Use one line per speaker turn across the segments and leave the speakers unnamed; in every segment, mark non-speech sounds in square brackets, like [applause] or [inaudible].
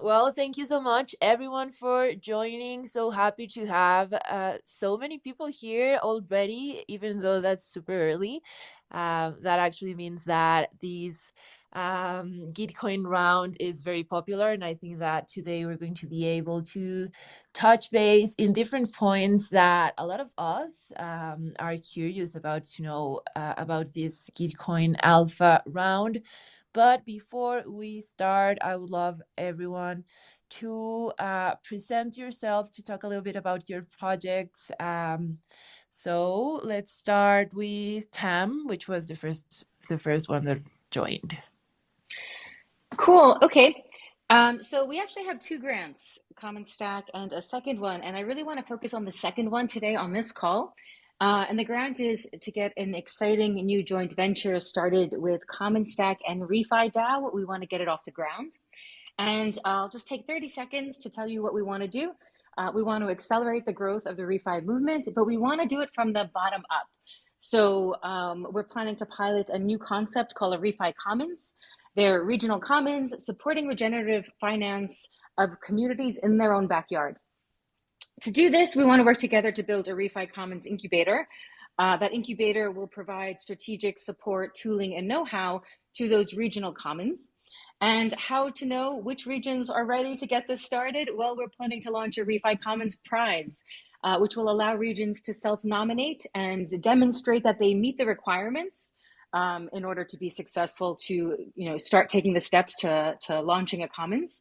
Well, thank you so much, everyone, for joining. So happy to have uh, so many people here already, even though that's super early. Um, that actually means that these um, Gitcoin round is very popular, and I think that today we're going to be able to touch base in different points that a lot of us um, are curious about to know uh, about this Gitcoin Alpha round. But before we start, I would love everyone to uh, present yourselves to talk a little bit about your projects. Um, so let's start with Tam, which was the first the first one that joined.
Cool. Okay. Um, so we actually have two grants, Common Stack and a second one, and I really want to focus on the second one today on this call. Uh, and the grant is to get an exciting new joint venture started with Common Stack and ReFi DAO. We want to get it off the ground. And I'll just take 30 seconds to tell you what we want to do. Uh, we want to accelerate the growth of the ReFi movement, but we want to do it from the bottom up. So um, we're planning to pilot a new concept called a ReFi Commons. They're regional commons supporting regenerative finance of communities in their own backyard. To do this, we want to work together to build a ReFi Commons incubator. Uh, that incubator will provide strategic support, tooling, and know-how to those regional commons. And how to know which regions are ready to get this started? Well, we're planning to launch a ReFi Commons Prize, uh, which will allow regions to self-nominate and demonstrate that they meet the requirements um, in order to be successful to you know, start taking the steps to, to launching a commons.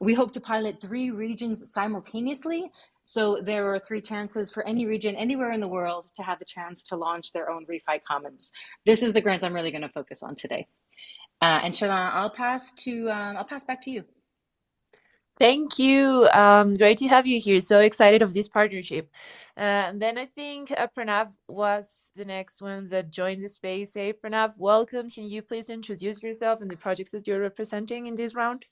We hope to pilot three regions simultaneously so there are three chances for any region anywhere in the world to have the chance to launch their own ReFi Commons. This is the grant I'm really going to focus on today. Uh, and I'll pass to um, I'll pass back to you.
Thank you. Um, great to have you here. So excited of this partnership. Uh, and then I think uh, Pranav was the next one that joined the space. Hey, Pranav, welcome. Can you please introduce yourself and the projects that you're representing in this round?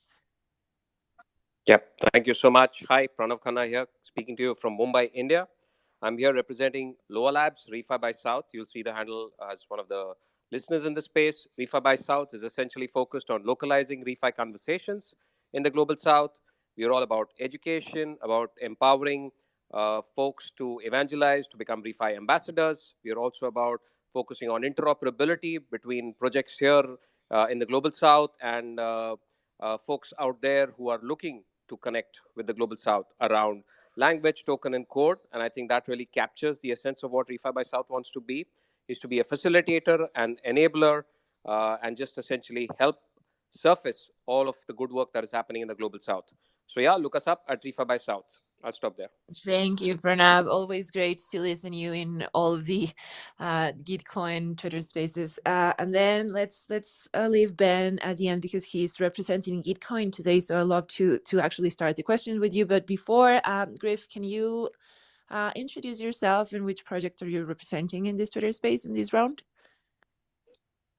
Yep, thank you so much. Hi, Pranav Khanna here, speaking to you from Mumbai, India. I'm here representing Loa Labs, ReFi by South. You'll see the handle as one of the listeners in the space. ReFi by South is essentially focused on localizing ReFi conversations in the global South. We're all about education, about empowering uh, folks to evangelize, to become ReFi ambassadors. We're also about focusing on interoperability between projects here uh, in the global South and uh, uh folks out there who are looking to connect with the global south around language, token, and code. And I think that really captures the essence of what ReFi by South wants to be, is to be a facilitator and enabler uh, and just essentially help surface all of the good work that is happening in the global south. So yeah, look us up at ReFi by South. I'll stop there.
Thank you, Pranav. Always great to listen to you in all of the uh, Gitcoin Twitter spaces. Uh, and then let's let's uh, leave Ben at the end because he's representing Gitcoin today. So I'd love to to actually start the question with you. But before, um, Griff, can you uh, introduce yourself and which project are you representing in this Twitter space in this round?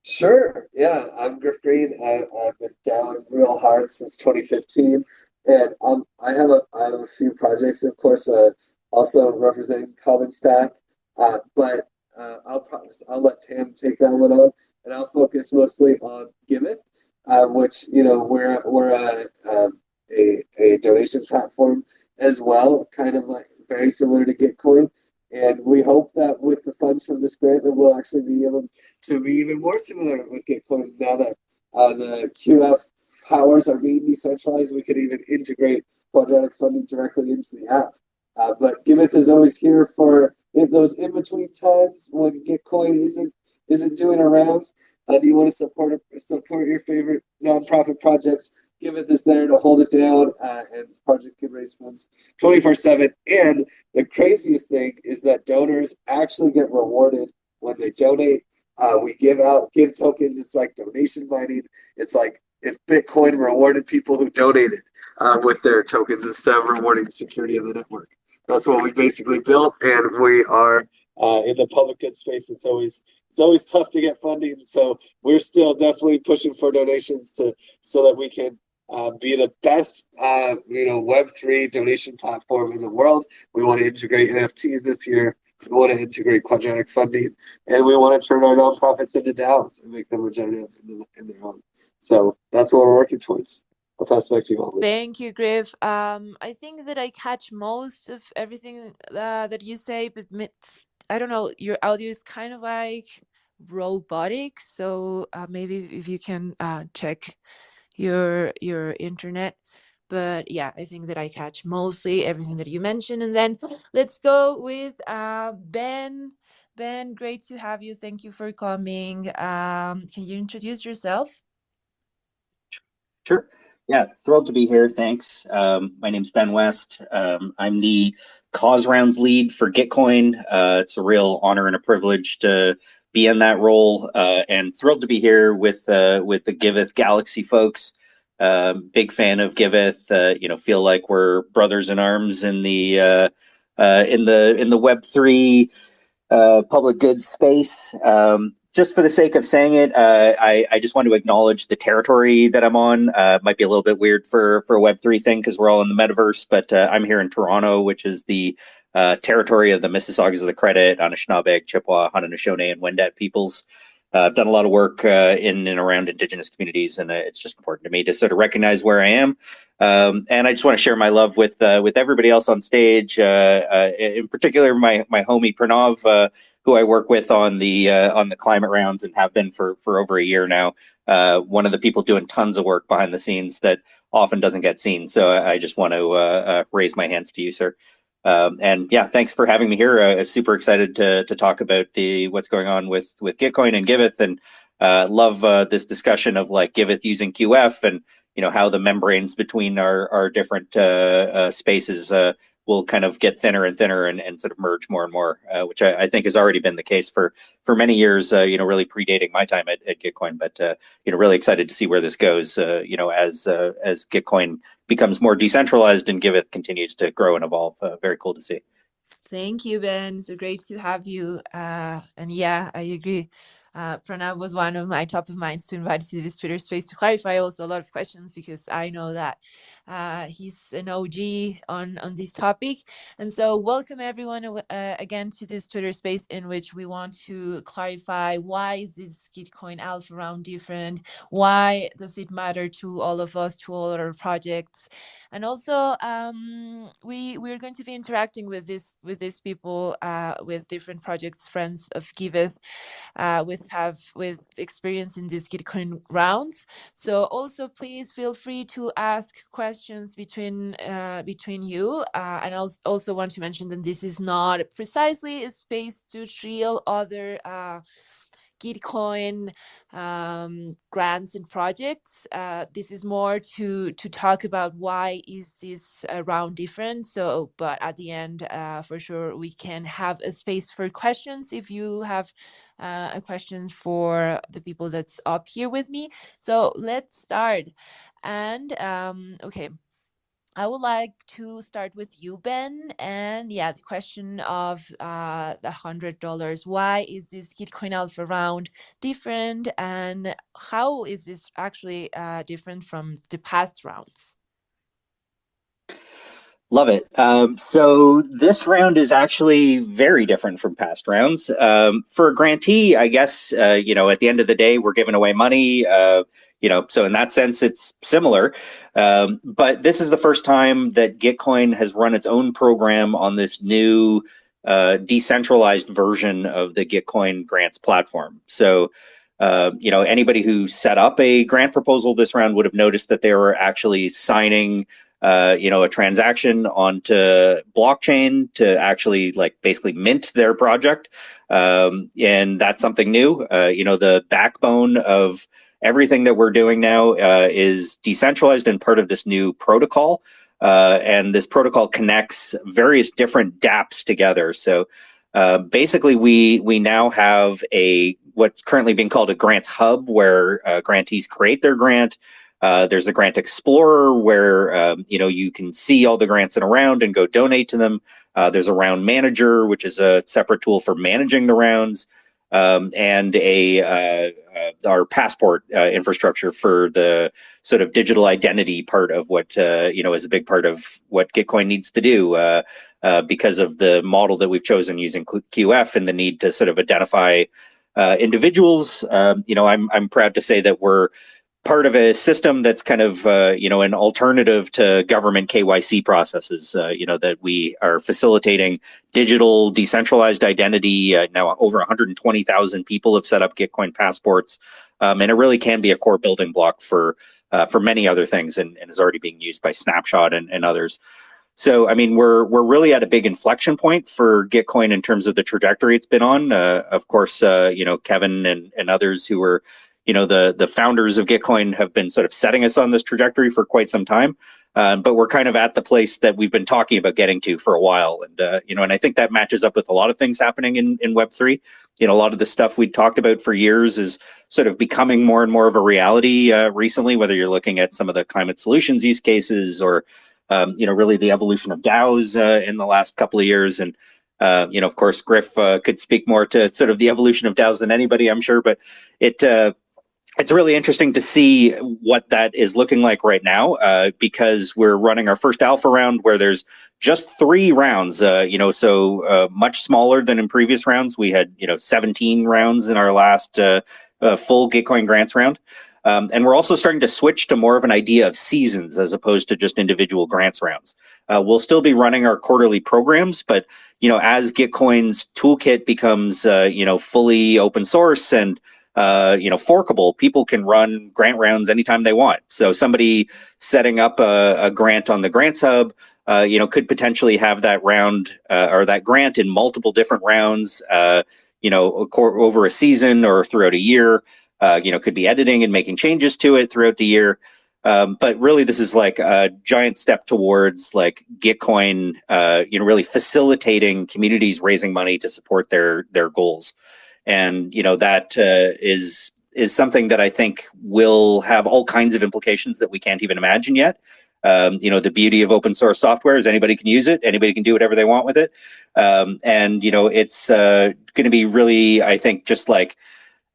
Sure. Yeah, I'm Griff Green. I, have been down real hard since 2015. And um, I have a I have a few projects, of course, uh, also representing Common Stack. Uh, but uh, I'll promise I'll let Tam take that one up, and I'll focus mostly on Giveth, uh, which you know we're we're a, um, a a donation platform as well, kind of like very similar to Gitcoin. And we hope that with the funds from this grant, that we'll actually be able to be even more similar with Gitcoin now that uh, the QF powers are being decentralized, we could even integrate quadratic funding directly into the app. Uh, but Giveth is always here for those in between times when Gitcoin isn't isn't doing around, and you want to support support your favorite nonprofit projects. Giveth is there to hold it down, uh, and project can raise funds 24 seven. And the craziest thing is that donors actually get rewarded when they donate. Uh, we GIV out give tokens. It's like donation mining. It's like if Bitcoin rewarded people who donated uh, with their tokens instead of rewarding security of the network. That's what we basically built, and we are uh, in the public good space. It's always it's always tough to get funding, so we're still definitely pushing for donations to so that we can uh, be the best, uh, you know, Web three donation platform in the world. We want to integrate NFTs this year. We want to integrate quadratic funding, and we want to turn our nonprofits into DAOs and make them regenerative in, the, in their own. So that's what we're working towards. I'll pass back to you, Holly.
Thank you, Griff. Um, I think that I catch most of everything uh, that you say, but I don't know, your audio is kind of like robotic. So uh, maybe if you can uh, check your your internet. But yeah, I think that I catch mostly everything that you mentioned. And then let's go with uh, Ben. Ben, great to have you. Thank you for coming. Um, can you introduce yourself?
Sure. Yeah, thrilled to be here. Thanks. Um, my name's Ben West. Um, I'm the cause rounds lead for Gitcoin. Uh, it's a real honor and a privilege to be in that role, uh, and thrilled to be here with uh, with the Giveth Galaxy folks. Um, big fan of Giveth. Uh, you know, feel like we're brothers in arms in the uh, uh, in the in the Web three public goods space. Um, just for the sake of saying it, uh, I, I, just want to acknowledge the territory that I'm on. Uh, might be a little bit weird for for a Web three thing because we're all in the metaverse, but uh, I'm here in Toronto, which is the uh, territory of the Mississaugas of the Credit, Anishinaabe, Chippewa, Haudenosaunee, and Wendat peoples. Uh, I've done a lot of work uh, in and around Indigenous communities, and it's just important to me to sort of recognize where I am. Um, and I just want to share my love with with everybody else on stage, in particular my my homie Pranav who I work with on the uh, on the climate rounds and have been for for over a year now. Uh, one of the people doing tons of work behind the scenes that often doesn't get seen. So I just want to uh, uh, raise my hands to you, sir. Um, and yeah, thanks for having me here. Uh, super excited to to talk about the what's going on with with Gitcoin and Giveth, and uh, love uh, this discussion of like Giveth using QF and you know how the membranes between our our different uh, uh, spaces uh, will kind of get thinner and thinner and, and sort of merge more and more, uh, which I, I, think has already been the case for for many years. Uh, you know, really predating my time at, at Gitcoin, but uh, you know, really excited to see where this goes. Uh, you know, as uh, as Gitcoin becomes more decentralized and Giveth continues to grow and evolve. Uh, very cool to see.
Thank you, Ben. So great to have you. and yeah, I agree. Uh, Pranav was one of my top of minds to invite to this Twitter space to clarify also a lot of questions because I know that uh, he's an OG on, on this topic. And so welcome everyone uh, again to this Twitter space in which we want to clarify why is this Gitcoin Alpha round different? Why does it matter to all of us, to all our projects? And also um, we, we're going to be interacting with this with these people, uh, with different projects, friends of Giveth, uh, with have with experience in these Gitcoin rounds. So also please feel free to ask questions between uh, between you. Uh, and I also want to mention that this is not precisely a space to trill other uh, Gitcoin um, grants and projects. Uh, this is more to to talk about why is this round different. So, but at the end, uh, for sure, we can have a space for questions if you have uh, a question for the people that's up here with me. So let's start. And um, okay, I would like to start with you, Ben. And yeah, the question of uh, the hundred dollars. Why is this Gitcoin Alpha round different, and how is this actually uh, different from the past rounds?
Love it. Um, so this round is actually very different from past rounds. Um, for a grantee, I guess uh, you know at the end of the day, we're giving away money. Uh, you know, so in that sense, it's similar. Um, but this is the first time that Gitcoin has run its own program on this new uh, decentralized version of the Gitcoin grants platform. So, uh, you know, anybody who set up a grant proposal this round would have noticed that they were actually signing uh, you know, a transaction onto blockchain to actually like basically mint their project. Um, and that's something new. Uh, you know, the backbone of everything that we're doing now uh, is decentralized and part of this new protocol. Uh, and this protocol connects various different dApps together. So uh, basically, we we now have a what's currently being called a grants hub, where grantees create their grant. Uh, there's a grant explorer where um, you know you can see all the grants in a round and go donate to them. Uh, there's a round manager, which is a separate tool for managing the rounds um, and a uh, uh, our passport uh, infrastructure for the sort of digital identity part of what uh, you know is a big part of what Gitcoin needs to do uh, uh, because of the model that we've chosen using QF and the need to sort of identify individuals. Um, you know, I'm I'm proud to say that we're part of a system that's kind of uh, you know an alternative to government KYC processes. Uh, you know that we are facilitating digital decentralized identity. Uh, now over 120,000 people have set up Gitcoin passports, um, and it really can be a core building block for uh, for many other things, and, and, is already being used by Snapshot and, and others. So, I mean, we're we're really at a big inflection point for Gitcoin in terms of the trajectory it's been on. Uh, of course, uh, you know, Kevin and, and others who were you know the the founders of Gitcoin have been sort of setting us on this trajectory for quite some time. Um, but we're kind of at the place that we've been talking about getting to for a while, and uh, you know, and I think that matches up with a lot of things happening in in Web three. You know, a lot of the stuff we talked about for years is sort of becoming more and more of a reality uh, recently. Whether you're looking at some of the climate solutions use cases, or um, you know, really the evolution of DAOs uh, in the last couple of years, and uh, you know, of course, Griff uh, could speak more to sort of the evolution of DAOs than anybody, I'm sure. But it, uh, it's really interesting to see what that is looking like right now uh, because we're running our first alpha round where there's just three rounds uh, you know so uh, much smaller than in previous rounds. We had you know 17 rounds in our last uh, uh, full gitcoin grants round. Um, and we're also starting to switch to more of an idea of seasons as opposed to just individual grants rounds. Uh, we'll still be running our quarterly programs but you know as gitcoin's toolkit becomes you know fully open source and uh, you know, forkable. People can run grant rounds anytime they want. So somebody setting up a, a grant on the Grants Hub, uh, you know, could potentially have that round uh, or that grant in multiple different rounds, uh, you know, over a season or throughout a year. Uh, you know, could be editing and making changes to it throughout the year. Um, but really, this is like a giant step towards like Gitcoin, uh, you know, really facilitating communities raising money to support their their goals and you know that uh, is is something that I think will have all kinds of implications that we can't even imagine yet. Um, you know, the beauty of open source software is anybody can use it, anybody can do whatever they want with it, um, and you know, it's uh, going to be really, I think, just like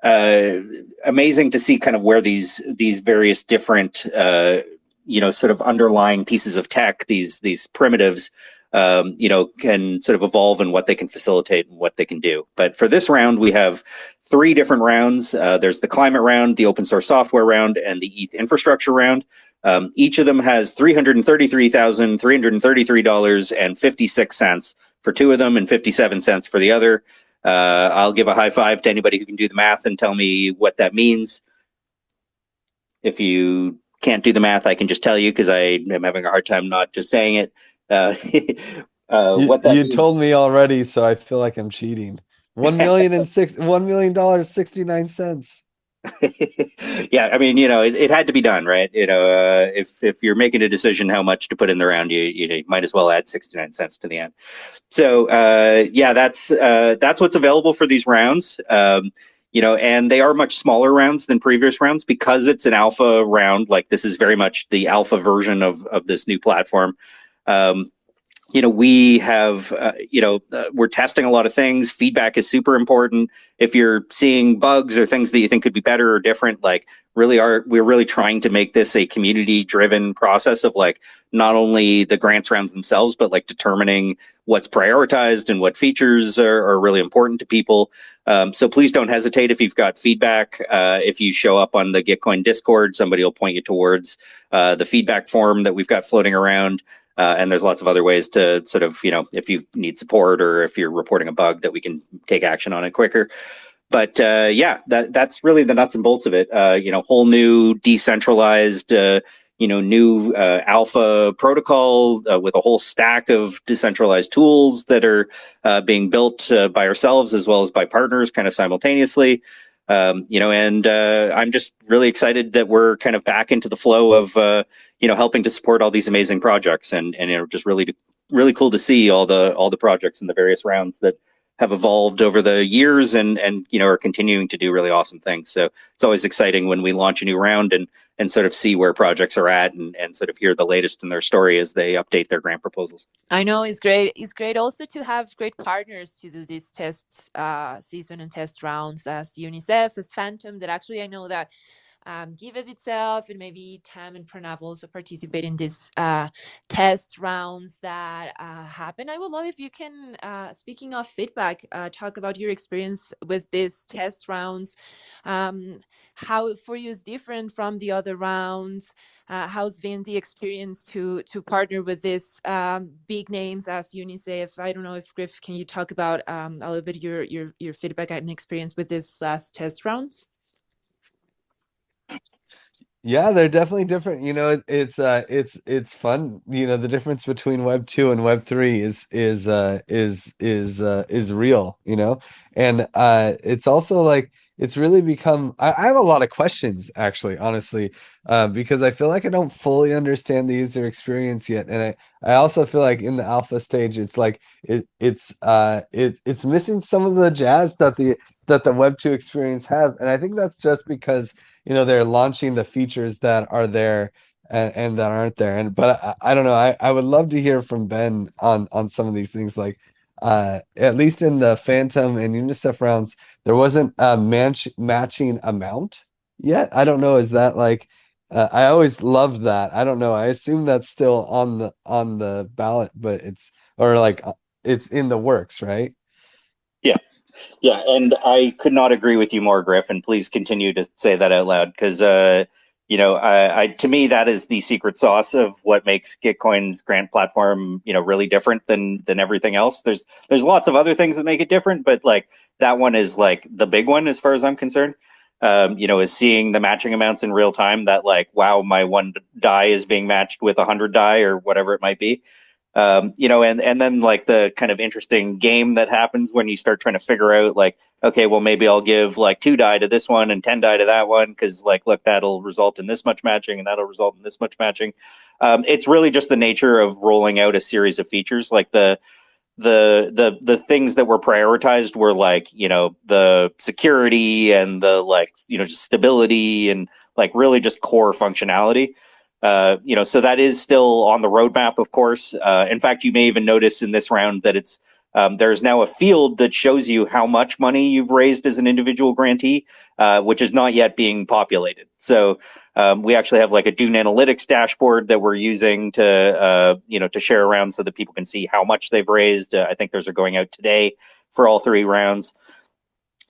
uh, amazing to see kind of where these these various different uh, you know sort of underlying pieces of tech, these these primitives um, you know, can sort of evolve in what they can facilitate and what they can do. But for this round, we have three different rounds. Uh, there's the climate round, the open source software round, and the ETH infrastructure round. Um, each of them has $333,333.56 for two of them and 57 cents for the other. Uh, I'll give a high five to anybody who can do the math and tell me what that means. If you can't do the math, I can just tell you because I am having a hard time not just saying it. Uh, [laughs]
uh, you, what that you means. told me already, so I feel like I'm cheating. One million and six, one million dollars, sixty nine cents. [laughs]
yeah, I mean, you know, it, it, had to be done, right? You know, uh, if if you're making a decision how much to put in the round, you you, might as well add sixty nine cents to the end. So uh, yeah, that's uh, that's what's available for these rounds. Um, you know, and they are much smaller rounds than previous rounds because it's an alpha round. Like this is very much the alpha version of of this new platform. Um, you know, we have, uh, you know, uh, we're testing a lot of things. Feedback is super important. If you're seeing bugs or things that you think could be better or different, like really are, we're really trying to make this a community driven process of like not only the grants rounds themselves, but like determining what's prioritized and what features are, are really important to people. Um, so please don't hesitate if you've got feedback. Uh, if you show up on the Gitcoin Discord, somebody will point you towards uh, the feedback form that we've got floating around. Uh, and there's lots of other ways to sort of, you know, if you need support or if you're reporting a bug that we can take action on it quicker. But uh, yeah, that that's really the nuts and bolts of it. Uh, you know, whole new decentralized, uh, you know, new uh, alpha protocol uh, with a whole stack of decentralized tools that are being built by ourselves as well as by partners, kind of simultaneously. Um, you know, and I'm just really excited that we're kind of back into the flow of you know, helping to support all these amazing projects and, and, you know, just really, really cool to see all the, all the projects and the various rounds that have evolved over the years and, and, you know, are continuing to do really awesome things. So it's always exciting when we launch a new round and, and sort of see where projects are at and, and sort of hear the latest in their story as they update their grant proposals.
I know it's great. It's great also to have great partners to do these tests, uh, season and test rounds as UNICEF, as Fantom, that actually I know that um, Giveth itself, and maybe Tam and Pranav also participate in these uh, test rounds that uh, happen. I would love if you can, uh, speaking of feedback, uh, talk about your experience with these test rounds, um, how for you is different from the other rounds. Uh, how's been the experience to to partner with these um, big names as UNICEF? I don't know if Griff, can you talk about um, a little bit your your your feedback and experience with this last test rounds?
Yeah, they're definitely different. You know, it, it's uh it's it's fun. You know, the difference between Web 2 and Web 3 is is uh is is uh is real, you know? And uh it's also like it's really become I, I have a lot of questions actually, honestly, uh, because I feel like I don't fully understand the user experience yet. And I, I also feel like in the alpha stage it's like it it's uh it it's missing some of the jazz that the that the Web 2 experience has. And I think that's just because you know they're launching the features that are there and, and that aren't there. And but I, I, don't know. I, I would love to hear from ben on on some of these things. Like uh at least in the fantom and unicef rounds there wasn't a match, matching amount yet. I don't know. Is that like uh, i always loved that. I don't know. I assume that's still on the on the ballot but it's or like uh, it's in the works right?
Yeah yeah, and I could not agree with you more, Griff. And please continue to say that out loud because, uh, you know, I, I, to me that is the secret sauce of what makes Gitcoin's grant platform, you know, really different than than everything else. There's there's lots of other things that make it different, but like that one is like the big one as far as I'm concerned. Um, you know, is seeing the matching amounts in real time. That like, wow, my one DAI is being matched with a hundred DAI or whatever it might be um, you know, and and then like the kind of interesting game that happens when you start trying to figure out like, okay, well maybe I'll give like two DAI to this one and ten DAI to that one because like, look, that'll result in this much matching and that'll result in this much matching. Um, it's really just the nature of rolling out a series of features, like the the the the things that were prioritized were like you know the security and the like you know just stability and like really just core functionality uh, you know, so that is still on the roadmap, of course. Uh, in fact, you may even notice in this round that it's um, there's now a field that shows you how much money you've raised as an individual grantee, uh, which is not yet being populated. So um, we actually have like a Dune Analytics dashboard that we're using to uh, you know to share around so that people can see how much they've raised. Uh, I think those are going out today for all three rounds.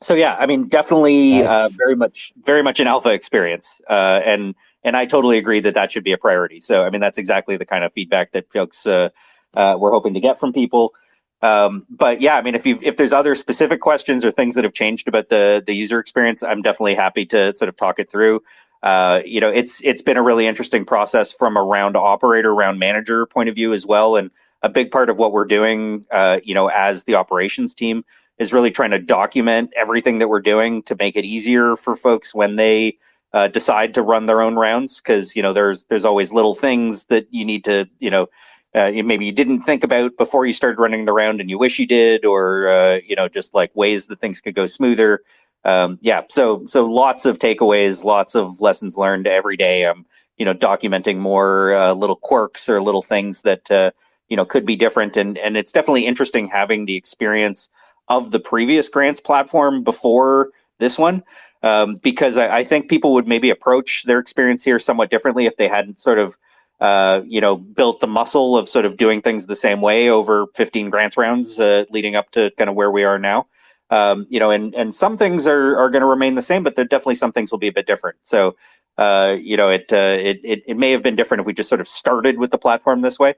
So yeah, I mean, definitely nice. very much very much an alpha experience, and and I totally agree that that should be a priority. So, I mean, that's exactly the kind of feedback that folks uh, uh, we're hoping to get from people. Um, but yeah, I mean, if you if there's other specific questions or things that have changed about the the user experience, I'm definitely happy to sort of talk it through. Uh, you know, it's it's been a really interesting process from a round operator, round manager point of view as well, and a big part of what we're doing, uh, you know, as the operations team is really trying to document everything that we're doing to make it easier for folks when they uh, decide to run their own rounds because you know there's there's always little things that you need to you know uh, maybe you didn't think about before you started running the round and you wish you did or uh, you know just like ways that things could go smoother. Um, yeah so so lots of takeaways lots of lessons learned every day. I'm you know documenting more uh, little quirks or little things that uh, you know could be different. And and it's definitely interesting having the experience of the previous grants platform before this one um, because I, I, think people would maybe approach their experience here somewhat differently if they hadn't sort of uh, you know built the muscle of sort of doing things the same way over 15 grants rounds uh, leading up to kind of where we are now. Um, you know, and and some things are are going to remain the same, but there definitely some things will be a bit different. So. Uh, you know, it, uh, it it it may have been different if we just sort of started with the platform this way,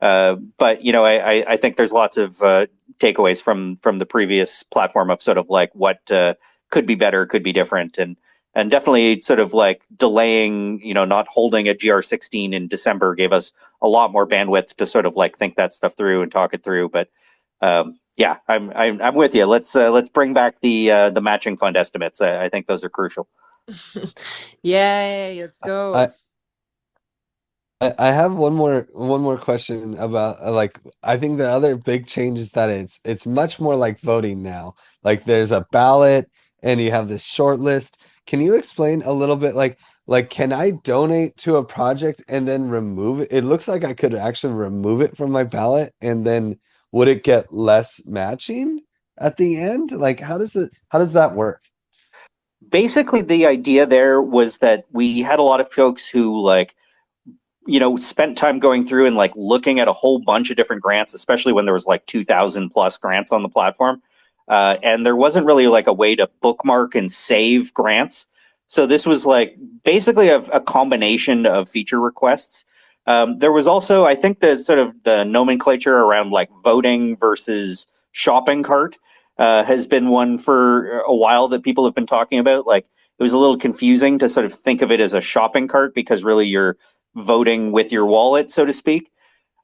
uh, but you know, I, I think there's lots of uh, takeaways from from the previous platform of sort of like what uh, could be better, could be different, and and definitely sort of like delaying, you know, not holding a GR16 in December gave us a lot more bandwidth to sort of like think that stuff through and talk it through. But um, yeah, I'm, I'm I'm with you. Let's uh, let's bring back the uh, the matching fund estimates. I, I think those are crucial. [laughs]
Yay! Let's go.
I, I have one more one more question about uh, like I think the other big change is that it's it's much more like voting now. Like there's a ballot and you have this short list. Can you explain a little bit like like can I donate to a project and then remove it? It looks like I could actually remove it from my ballot and then would it get less matching at the end? Like how does it how does that work?
basically the idea there was that we had a lot of folks who like you know spent time going through and like looking at a whole bunch of different grants especially when there was like 2000 plus grants on the platform uh, and there wasn't really like a way to bookmark and save grants so this was like basically a, a combination of feature requests um, there was also i think the sort of the nomenclature around like voting versus shopping cart uh, has been one for a while that people have been talking about. Like it was a little confusing to sort of think of it as a shopping cart because really you're voting with your wallet, so to speak.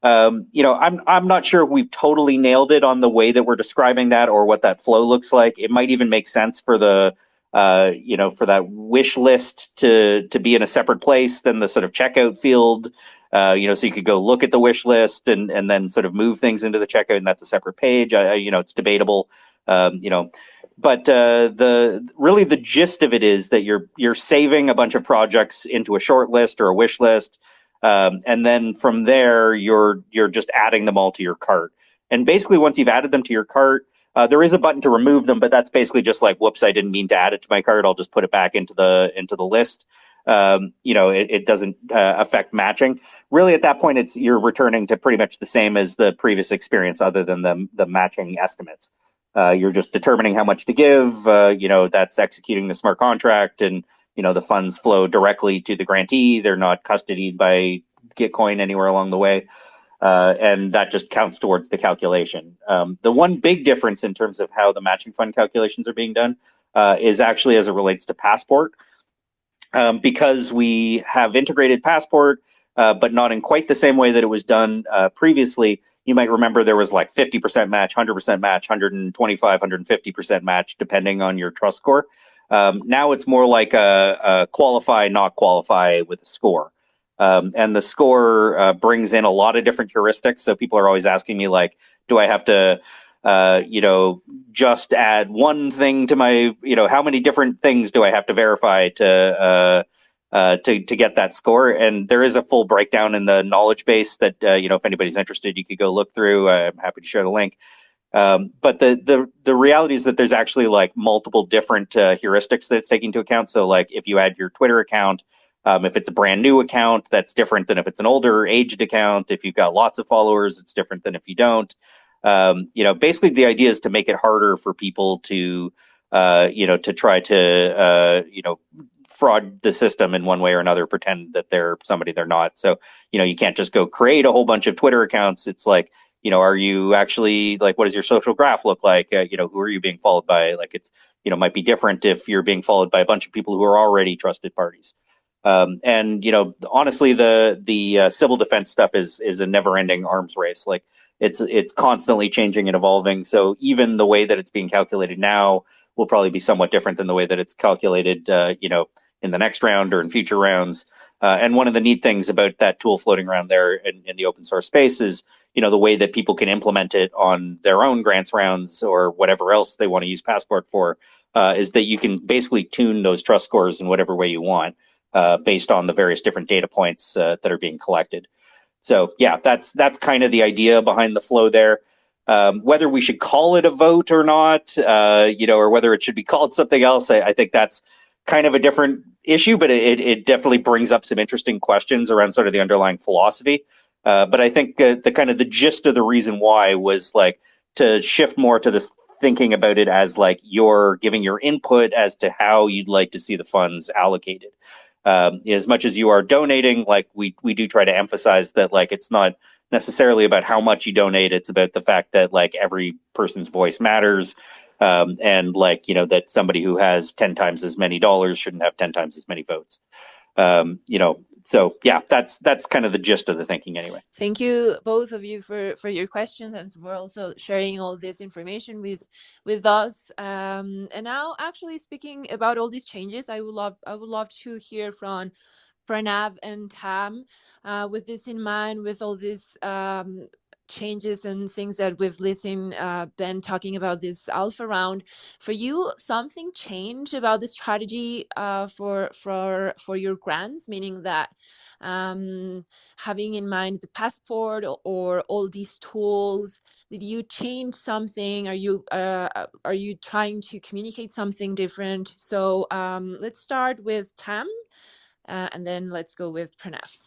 Um, you know, I'm I'm not sure we've totally nailed it on the way that we're describing that or what that flow looks like. It might even make sense for the uh, you know, for that wish list to to be in a separate place than the sort of checkout field. Uh, you know, so you could go look at the wish list and and then sort of move things into the checkout, and that's a separate page. I, you know, it's debatable. Um, you know, but uh, the really the gist of it is that you're you're saving a bunch of projects into a short list or a wish list, um, and then from there you're you're just adding them all to your cart. And basically, once you've added them to your cart, uh, there is a button to remove them, but that's basically just like, whoops, I didn't mean to add it to my cart. I'll just put it back into the into the list. Um, you know, it, it doesn't uh, affect matching. Really, at that point, it's you're returning to pretty much the same as the previous experience, other than the the matching estimates. Uh, you're just determining how much to give. Uh, you know, that's executing the smart contract, and you know the funds flow directly to the grantee. They're not custodied by Gitcoin anywhere along the way, uh, and that just counts towards the calculation. Um, the one big difference in terms of how the matching fund calculations are being done uh, is actually as it relates to Passport, um, because we have integrated Passport, uh, but not in quite the same way that it was done uh, previously you might remember there was like 50% match, 100% match, 125, 150% match, depending on your trust score. Um, now it's more like a, a, qualify, not qualify with a score. Um, and the score uh, brings in a lot of different heuristics. So people are always asking me, like, do I have to, uh, you know, just add one thing to my, you know, how many different things do I have to verify to, uh, uh, to to get that score. And there is a full breakdown in the knowledge base that uh, you know if anybody's interested, you could go look through. I'm happy to share the link. Um, but the the the reality is that there's actually like multiple different uh, heuristics that it's taking into account. So like if you add your Twitter account, um, if it's a brand new account, that's different than if it's an older aged account. If you've got lots of followers, it's different than if you don't. Um, you know, basically the idea is to make it harder for people to, uh, you know, to try to, uh, you know, fraud the system in one way or another, pretend that they're somebody they're not. So, you know, you can't just go create a whole bunch of Twitter accounts. It's like, you know, are you actually like, what does your social graph look like? Uh, you know, who are you being followed by? Like, it's, you know, might be different if you're being followed by a bunch of people who are already trusted parties. Um, and you know, honestly, the the uh, Sybil defense stuff is is a never-ending arms race. Like it's it's constantly changing and evolving. So even the way that it's being calculated now will probably be somewhat different than the way that it's calculated, uh, you know, in the next round or in future rounds. Uh, and one of the neat things about that tool floating around there in, in, the open source space is, you know, the way that people can implement it on their own grants rounds or whatever else they want to use Passport for, uh, is that you can basically tune those trust scores in whatever way you want, uh, based on the various different data points uh, that are being collected. So yeah, that's that's kind of the idea behind the flow there. Um, whether we should call it a vote or not, uh, you know, or whether it should be [laughs] called something else, I, I think that's kind of a different issue, but it, it definitely brings up some interesting questions around sort of the underlying philosophy. Uh, but I think uh, the kind of the gist of the reason why was like to shift more to this thinking about it as like you're giving your input as to how you'd like to see the funds allocated. Um, as much as you are donating, like we we do try to emphasize that like it's not necessarily about how much you donate; it's about the fact that like every person's voice matters um, and like you know that somebody who has 10 times as many dollars shouldn't have 10 times as many votes. Um, you know so yeah that's that's kind of the gist of the thinking anyway.
Thank you both of you for for your questions and for also sharing all this information with with us. Um, and now actually speaking about all these changes i would love i would love to hear from Pranav and Tam, uh, with this in mind, with all these um, changes and things that we've listened uh, Ben talking about this alpha round. For you, something changed about the strategy uh, for for for your grants, meaning that um, having in mind the passport or, or, all these tools, did you change something? Are you uh, uh, are you trying to communicate something different? So um, let's start with Tam, uh, and then let's go with Pranav.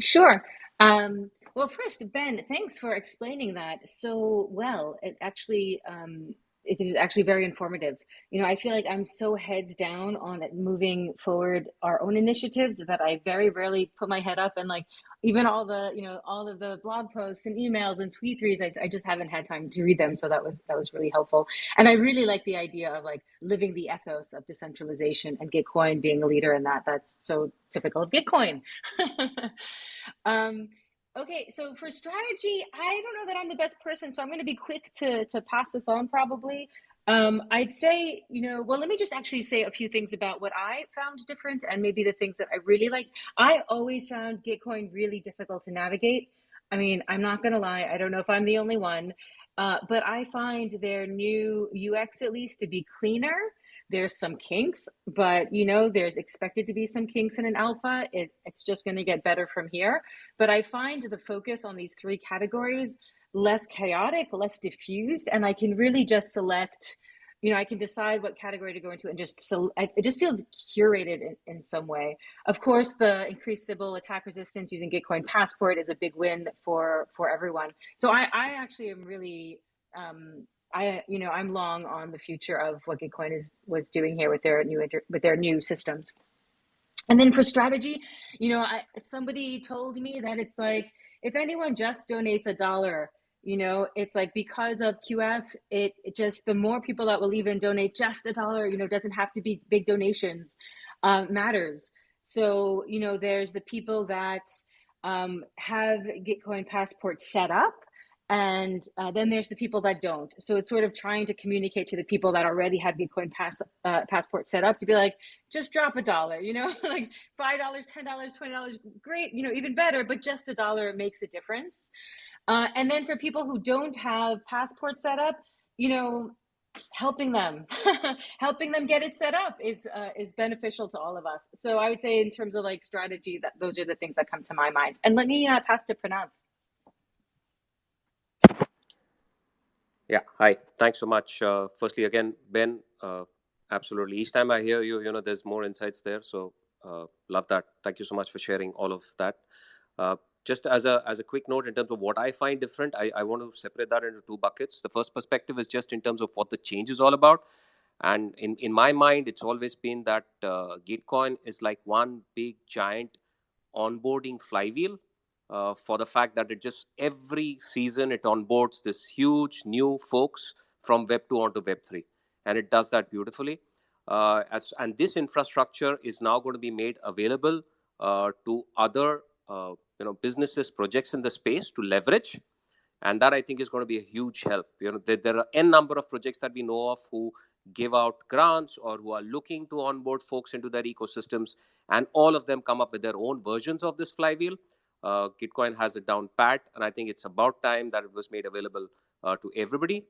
Sure. Um, well, first, Ben, thanks for explaining that so well. It actually, um, it was actually very informative. You know, I feel like I'm so heads down on moving forward our own initiatives that I very rarely put my head up and like even all the you know all of the blog posts and emails and tweet threes I, I just haven't had time to read them so that was that was really helpful and i really like the idea of like living the ethos of decentralization and gitcoin being a leader in that that's so typical of gitcoin [laughs] um, Okay, so for strategy, I don't know that I'm the best person, so I'm going to be quick to to pass this on probably. Um, I'd say, you know, well, let me just actually say a few things about what I found different and maybe the things that I really liked. I always found Gitcoin really difficult to navigate. I mean, I'm not going to lie, I don't know if I'm the only one, uh, but I find their new UX at least to be cleaner there's some kinks, but you know, there's expected to be some kinks in an alpha. It, it's just going to get better from here. But I find the focus on these three categories less chaotic, less diffused, and I can really just select. You know, I can decide what category to go into and just so it just feels curated in, in some way. Of course, the increased Sybil attack resistance using Gitcoin Passport is a big win for for everyone. So I, I actually am really um, I, you know, I'm long on the future of what Gitcoin is was doing here with their new inter, with their new systems. And then for strategy, you know, I, somebody told me that it's like if anyone just donates a dollar, you know, it's like because of QF, it, it just the more people that will even donate just a dollar, you know, doesn't have to be big donations, uh, matters. So you know, there's the people that um, have Gitcoin Passport set up and uh, then there's the people that don't. So it's sort of trying to communicate to the people that already have Gitcoin pass, uh, passport set up to be like just drop a dollar you know? [laughs] Like five dollars ten dollars twenty dollars great you know even better but just a dollar makes a difference. Uh, and then for people who don't have passport set up you know helping them [laughs] helping them get it set up is uh, is beneficial to all of us. So i would say in terms of like strategy that those are the things that come to my mind. And let me uh, pass to pranav
Yeah. Hi. Thanks so much. Uh, firstly, again, Ben, uh, absolutely. Each time I hear you, you know, there's more insights there. So uh, love that. Thank you so much for sharing all of that. Uh, just as a as a quick note in terms of what I find different, I, I want to separate that into two buckets. The first perspective is just in terms of what the change is all about. And in, in my mind, it's always been that uh, Gitcoin is like one big giant onboarding flywheel uh, for the fact that it just every season it onboards this huge new folks from Web 2 onto Web 3. And it does that beautifully. Uh, as, and this infrastructure is now going to be made available uh, to other uh, you know, businesses, projects in the space to leverage. And that I think is going to be a huge help. You know, there, there are n number of projects that we know of who give out grants or who are looking to onboard folks into their ecosystems, and all of them come up with their own versions of this flywheel. Uh, Gitcoin has it down pat, and I think it's about time that it was made available uh, to everybody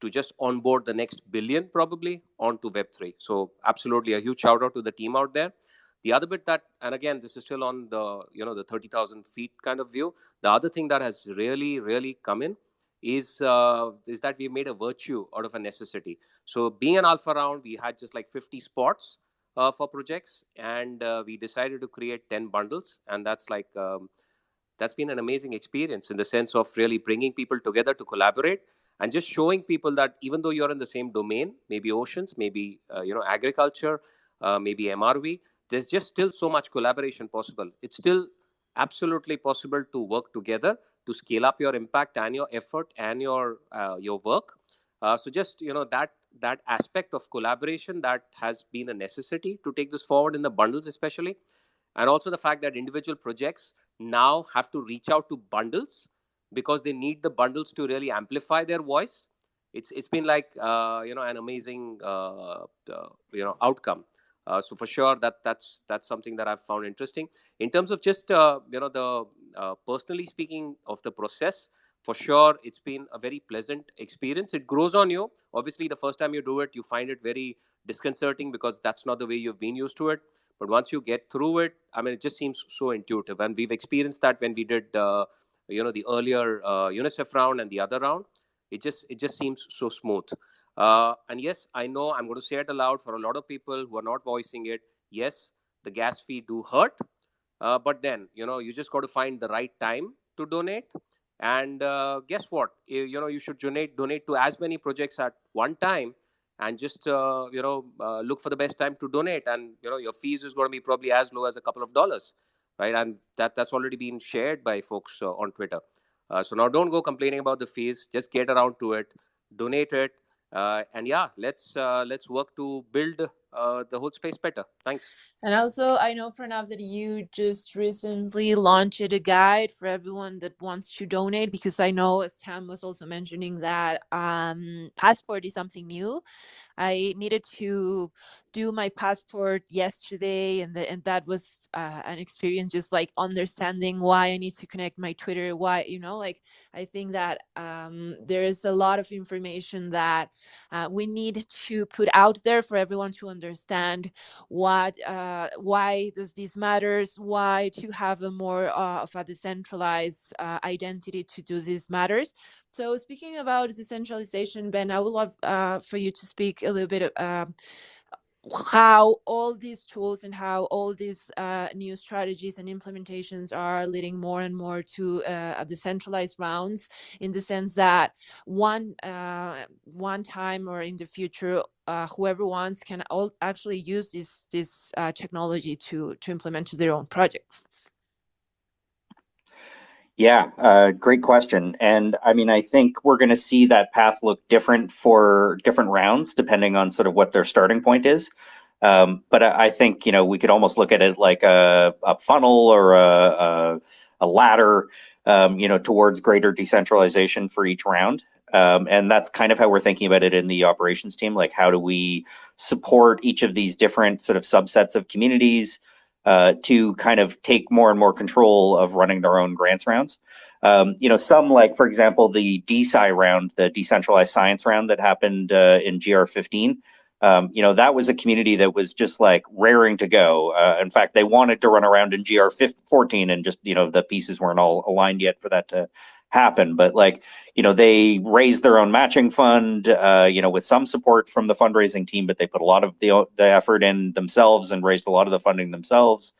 to just onboard the next billion probably onto Web3. So absolutely a huge shout out to the team out there. The other bit that, and again, this is still on the you know the 30,000 feet kind of view. The other thing that has really really come in is uh, is that we made a virtue out of a necessity. So being an alpha round, we had just like 50 spots uh, for projects, and uh, we decided to create 10 bundles, and that's like um, that's been an amazing experience in the sense of really bringing people together to collaborate and just showing people that even though you're in the same domain maybe oceans maybe uh, you know agriculture uh, maybe mrv there's just still so much collaboration possible. It's still absolutely possible to work together to scale up your impact and your effort and your uh, your work. Uh, so just you know that that aspect of collaboration that has been a necessity to take this forward in the bundles especially and also the fact that individual projects now have to reach out to bundles because they need the bundles to really amplify their voice it's it's been like uh, you know an amazing uh, uh, you know outcome uh, so for sure that that's that's something that i've found interesting in terms of just uh, you know the uh, personally speaking of the process, for sure, it's been a very pleasant experience. It grows on you. Obviously, the first time you do it, you find it very disconcerting because that's not the way you've been used to it. But once you get through it, I mean, it just seems so intuitive. And we've experienced that when we did, uh, you know, the earlier uh, UNICEF round and the other round. It just it just seems so smooth. Uh, and yes, I know I'm going to say it aloud for a lot of people who are not voicing it. Yes, the gas fee do hurt, uh, but then you know you just got to find the right time to donate. And uh, guess what? You, you know you should donate donate to as many projects at one time and just uh, you know uh, look for the best time to donate. And you know your fees is going to be probably as low as a couple of dollars right? And that that's already been shared by folks uh, on twitter. Uh, so now don't go complaining about the fees. Just get around to it. Donate it. Uh, and yeah let's uh, let's work to build uh, the whole space better. Thanks.
And also i know pranav that you just recently launched a guide for everyone that wants to donate because i know as tam was also mentioning that um, passport is something new I needed to do my passport yesterday, and the, and that was uh, an experience just like understanding why I need to connect my Twitter. Why you know, like I think that um, there is a lot of information that uh, we need to put out there for everyone to understand what uh, why does this matters, why to have a more uh, of a decentralized uh, identity to do these matters. So speaking about decentralization, Ben, I would love uh, for you to speak a little bit uh, how all these tools and how all these uh, new strategies and implementations are leading more and more to uh, decentralized rounds in the sense that one uh, one time or in the future uh, whoever wants can all actually use this this uh, technology to to implement to their own projects
yeah, uh, great question. And I mean, I think we're going to see that path look different for different rounds, depending on sort of what their starting point is. Um, but I, I, think, you know, we could almost look at it like a, a funnel or a, a, a ladder, um, you know, towards greater decentralization for each round. Um, and that's kind of how we're thinking about it in the operations team. Like, how do we support each of these different sort of subsets of communities? Uh, to kind of take more and more control of running their own grants rounds. Um, you know, some like, for example, the DeSci round, the decentralized science round that happened uh, in GR15. Um, you know, that was a community that was just like raring to go. Uh, in fact, they wanted to run around in GR14 and just, you know, the pieces weren't all aligned yet for that to happen. But like, you know, they raised their own matching fund, uh, you know, with some support from the fundraising team, but they put a lot of the the effort in themselves and raised a lot of the funding themselves.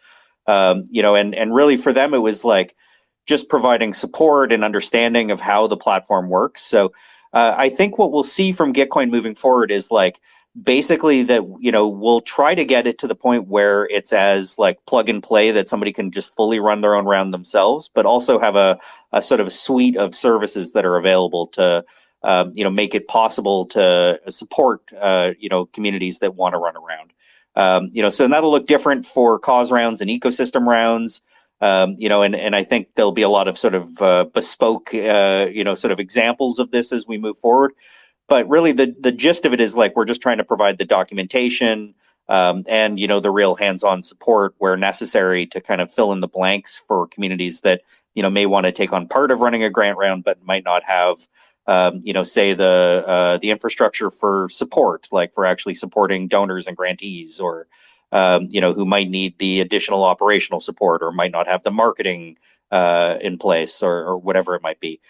Um, you know, and and really for them, it was like just providing support and understanding of how the platform works. So uh, I think what we'll see from Gitcoin moving forward is like basically that you know we'll try to get it to the point where it's as like plug and play that somebody can just fully run their own round themselves but also have a, a sort of suite of services that are available to um, you know make it possible to support uh, you know communities that want to run around. Um, you know so that'll look different for cause rounds and ecosystem rounds. Um, you know and, and i think there'll be a lot of sort of uh, bespoke uh, you know sort of examples of this as we move forward but really the the gist of it is like we're just trying to provide the documentation um, and you know the real hands-on support where necessary to kind of fill in the blanks for communities that you know may want to take on part of running a grant round but might not have um, you know say the uh, the infrastructure for support like for actually supporting donors and grantees or um, you know who might need the additional operational support or might not have the marketing uh, in place or, or whatever it might be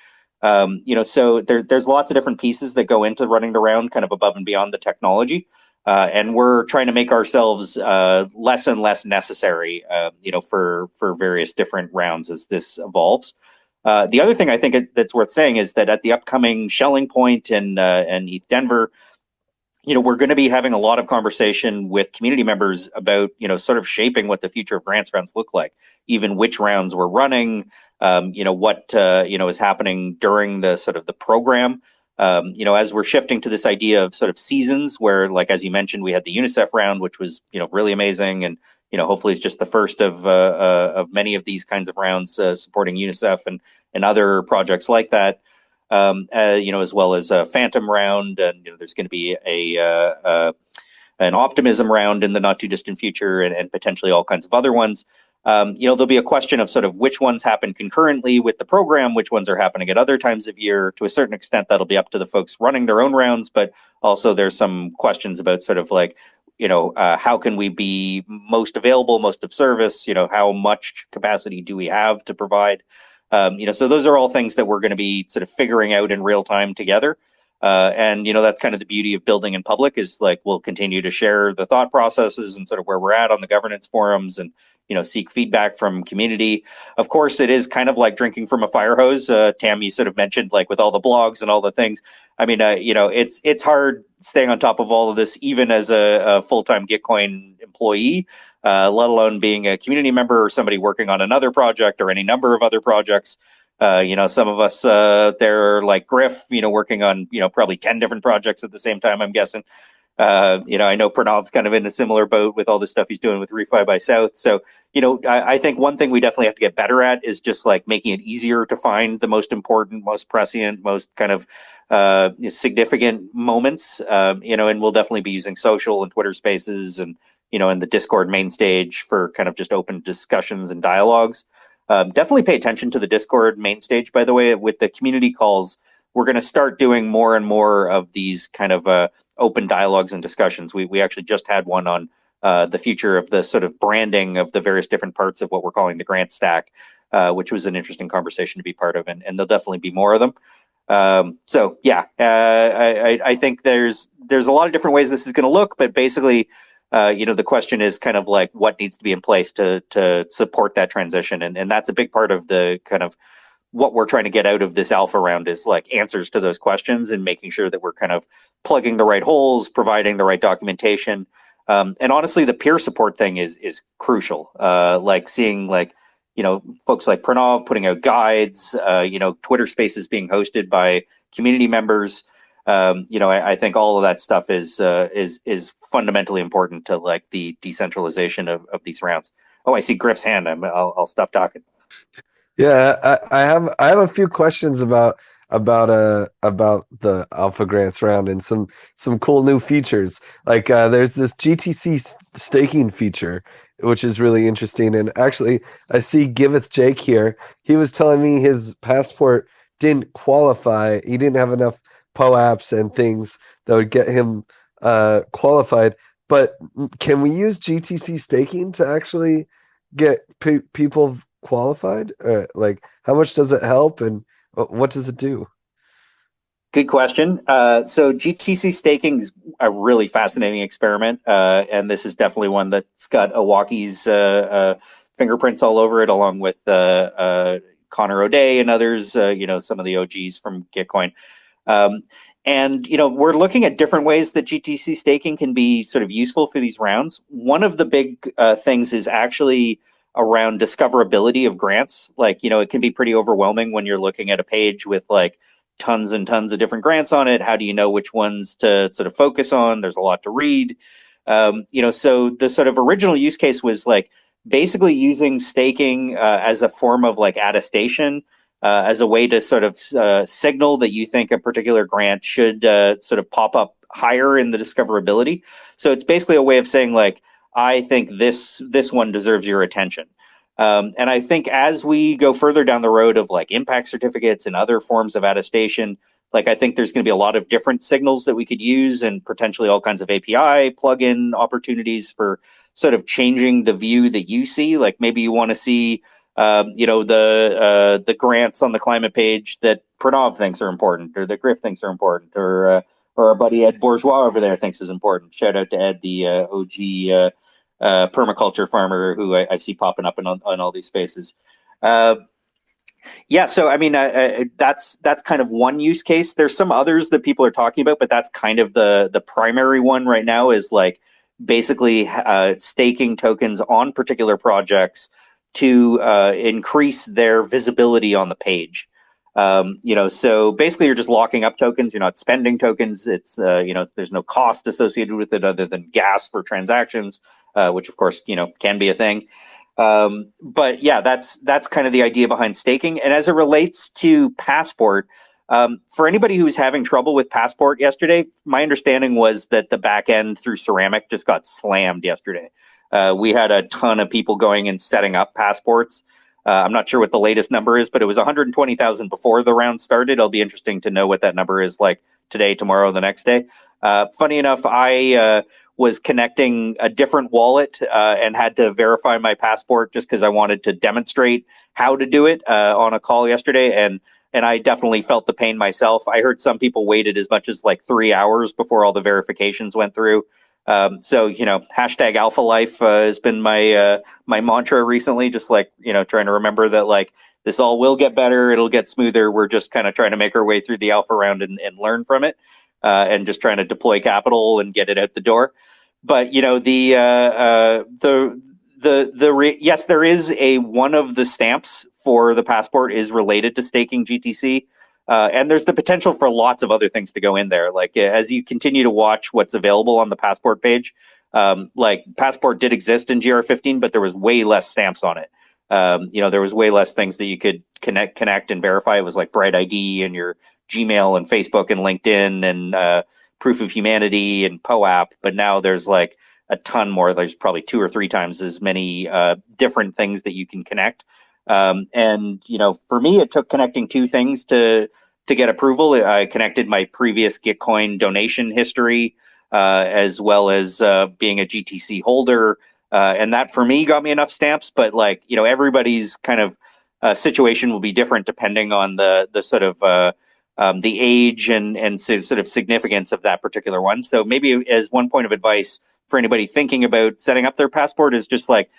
um, you know, so there, there's lots of different pieces that go into running the round, kind of above and beyond the technology. Uh, and we're trying to make ourselves uh, less and less necessary, uh, you know, for for various different rounds as this evolves. Uh, the other thing I think that's worth saying is that at the upcoming Schelling Point and uh, and ETH Denver, you know, we're going to be having a lot of conversation with community members about, you know, sort of shaping what the future of grants rounds look like, even which rounds we're running, um, you know, what, uh, you know, is happening during the sort of the program. Um, you know, as we're shifting to this idea of sort of seasons where, like, as you mentioned, we had the UNICEF round, which was, you know, really amazing. And, you know, hopefully it's just the first of, uh, uh, of many of these kinds of rounds uh, supporting UNICEF and, and other projects like that um, uh, you know, as well as a Fantom round, and you know, there's going to be a uh, an Optimism round in the not too distant future, and, and potentially all kinds of other ones. Um, you know, there'll be a question of sort of which ones happen concurrently with the program, which ones are happening at other times of year. To a certain extent, that'll be up to the folks running their own rounds, but also there's some questions about sort of like, you know, uh, how can we be most available, most of service? You know, how much capacity do we have to provide? Um, you know, so those are all things that we're going to be sort of figuring out in real time together. Uh, and you know that's kind of the beauty of building in public is like we'll continue to share the thought processes and sort of where we're at on the governance forums and you know seek feedback from community of course it is kind of like drinking from a fire hose uh, tam you sort of mentioned like with all the blogs and all the things i mean uh, you know it's it's hard staying on top of all of this even as a, a full-time gitcoin employee uh, let alone being a community member or somebody working on another project or any number of other projects uh, you know, some of us uh, they're like Griff, you know, working on you know probably ten different projects at the same time. I'm guessing. Uh, you know, I know Pranav's kind of in a similar boat with all the stuff he's doing with Refi by South. So, you know, I, I, think one thing we definitely have to get better at is just like making it easier to find the most important, most prescient, most kind of uh, significant moments. Um, you know, and we'll definitely be using social and Twitter Spaces and you know, and the Discord main stage for kind of just open discussions and dialogues. Um, definitely pay attention to the Discord main stage. By the way, with the community calls we're going to start doing more and more of these kind of uh, open dialogues and discussions. We we actually just had one on uh, the future of the sort of branding of the various different parts of what we're calling the grant stack, uh, which was an interesting conversation to be part of, and, and there'll definitely be more of them. Um, so yeah, uh, I, I think there's there's a lot of different ways this is going to look, but basically, uh, you know, the question is kind of like what needs to be in place to to support that transition, and and that's a big part of the kind of what we're trying to get out of this alpha round is like answers to those questions and making sure that we're kind of plugging the right holes, providing the right documentation. Um, and honestly, the peer support thing is is crucial. Uh, like seeing like you know folks like Pranav putting out guides, uh, you know Twitter Spaces being hosted by community members. Um, you know, I, I, think all of that stuff is uh, is is fundamentally important to like the decentralization of, of these rounds. Oh, I see Griff's hand. i will I'll stop talking.
Yeah, I, I have I have a few questions about about uh about the Alpha Grants round and some some cool new features. Like uh, there's this GTC staking feature which is really interesting. And actually, I see Giveth Jake here. He was telling me his passport didn't qualify. He didn't have enough POAPs and things that would get him uh, qualified. But can we use GTC staking to actually get pe- people qualified? Uh, like, how much does it help, and what does it do?
Good question. Uh, so GTC staking is a really fascinating experiment, uh, and this is definitely one that's got Owocki's uh, uh fingerprints all over it, along with uh, uh, Connor O'Day and others. you know, some of the OGs from Gitcoin. Um, and you know, we're looking at different ways that GTC staking can be sort of useful for these rounds. One of the big things is actually around discoverability of grants. Like, you know, it can be pretty overwhelming when you're looking at a page with like tons and tons of different grants on it. How do you know which ones to sort of focus on? There's a lot to read. Um, you know, so the sort of original use case was like basically using staking uh, as a form of like attestation. Uh, as a way to sort of uh, signal that you think a particular grant should uh, sort of pop up higher in the discoverability. So it's basically a way of saying like, I think this this one deserves your attention. Um, and I think as we go further down the road of like impact certificates and other forms of attestation, like I think there's going to be a lot of different signals that we could use and potentially all kinds of API plugin opportunities for sort of changing the view that you see. Like maybe you want to see, um, you know, the uh, the grants on the climate page that Pranav thinks are important, or that Griff thinks are important, or uh, or our buddy Ed Bourgeois over there thinks is important. Shout out to Ed, the uh, OG uh, uh, permaculture farmer who I, I, see popping up in on, on all these spaces. Uh, yeah, so I mean, uh, that's that's kind of one use case. There's some others that people are talking about, but that's kind of the the primary one right now. Is like basically uh, staking tokens on particular projects to uh, increase their visibility on the page. Um, you know, so basically you're just locking up tokens. You're not spending tokens. It's, uh, you know, there's no cost associated with it other than gas for transactions, uh, which of course, you know, can be a thing. Um, but yeah, that's, that's kind of the idea behind staking. And as it relates to Passport, um, for anybody who was having trouble with Passport yesterday, my understanding was that the back end through Ceramic just got slammed yesterday. uh, we had a ton of people going and setting up passports. Uh, I'm not sure what the latest number is, but it was 120,000 before the round started. It'll be interesting to know what that number is like today, tomorrow, the next day. Uh, funny enough, I uh, was connecting a different wallet uh, and had to verify my passport just because I wanted to demonstrate how to do it uh, on a call yesterday. And and I definitely felt the pain myself. I heard some people waited as much as like three hours before all the verifications went through. Um, so you know, hashtag Alpha Life uh, has been my uh, my mantra recently. Just like you know, trying to remember that like this all will get better. It'll get smoother. We're just kind of trying to make our way through the alpha round and, and learn from it, uh, and just trying to deploy capital and get it out the door. But you know, the uh, uh, the the the yes, there is a one of the stamps for the passport is related to staking GTC. Uh, and there's the potential for lots of other things to go in there. Like as you continue to watch what's available on the passport page, um, like passport did exist in GR15, but there was way less stamps on it. Um, you know, there was way less things that you could connect, connect and verify. It was like Bright ID and your Gmail and Facebook and LinkedIn and uh, Proof of Humanity and POAP. But now there's like a ton more. There's probably two or three times as many uh, different things that you can connect. Um, and you know, for me, it took connecting two things to to get approval. I connected my previous Gitcoin donation history, uh, as well as uh, being a GTC holder, uh, and that for me got me enough stamps. But like you know, everybody's kind of uh, situation will be different depending on the the sort of uh, um, the age and and sort of significance of that particular one. So maybe as one point of advice for anybody thinking about setting up their passport is just like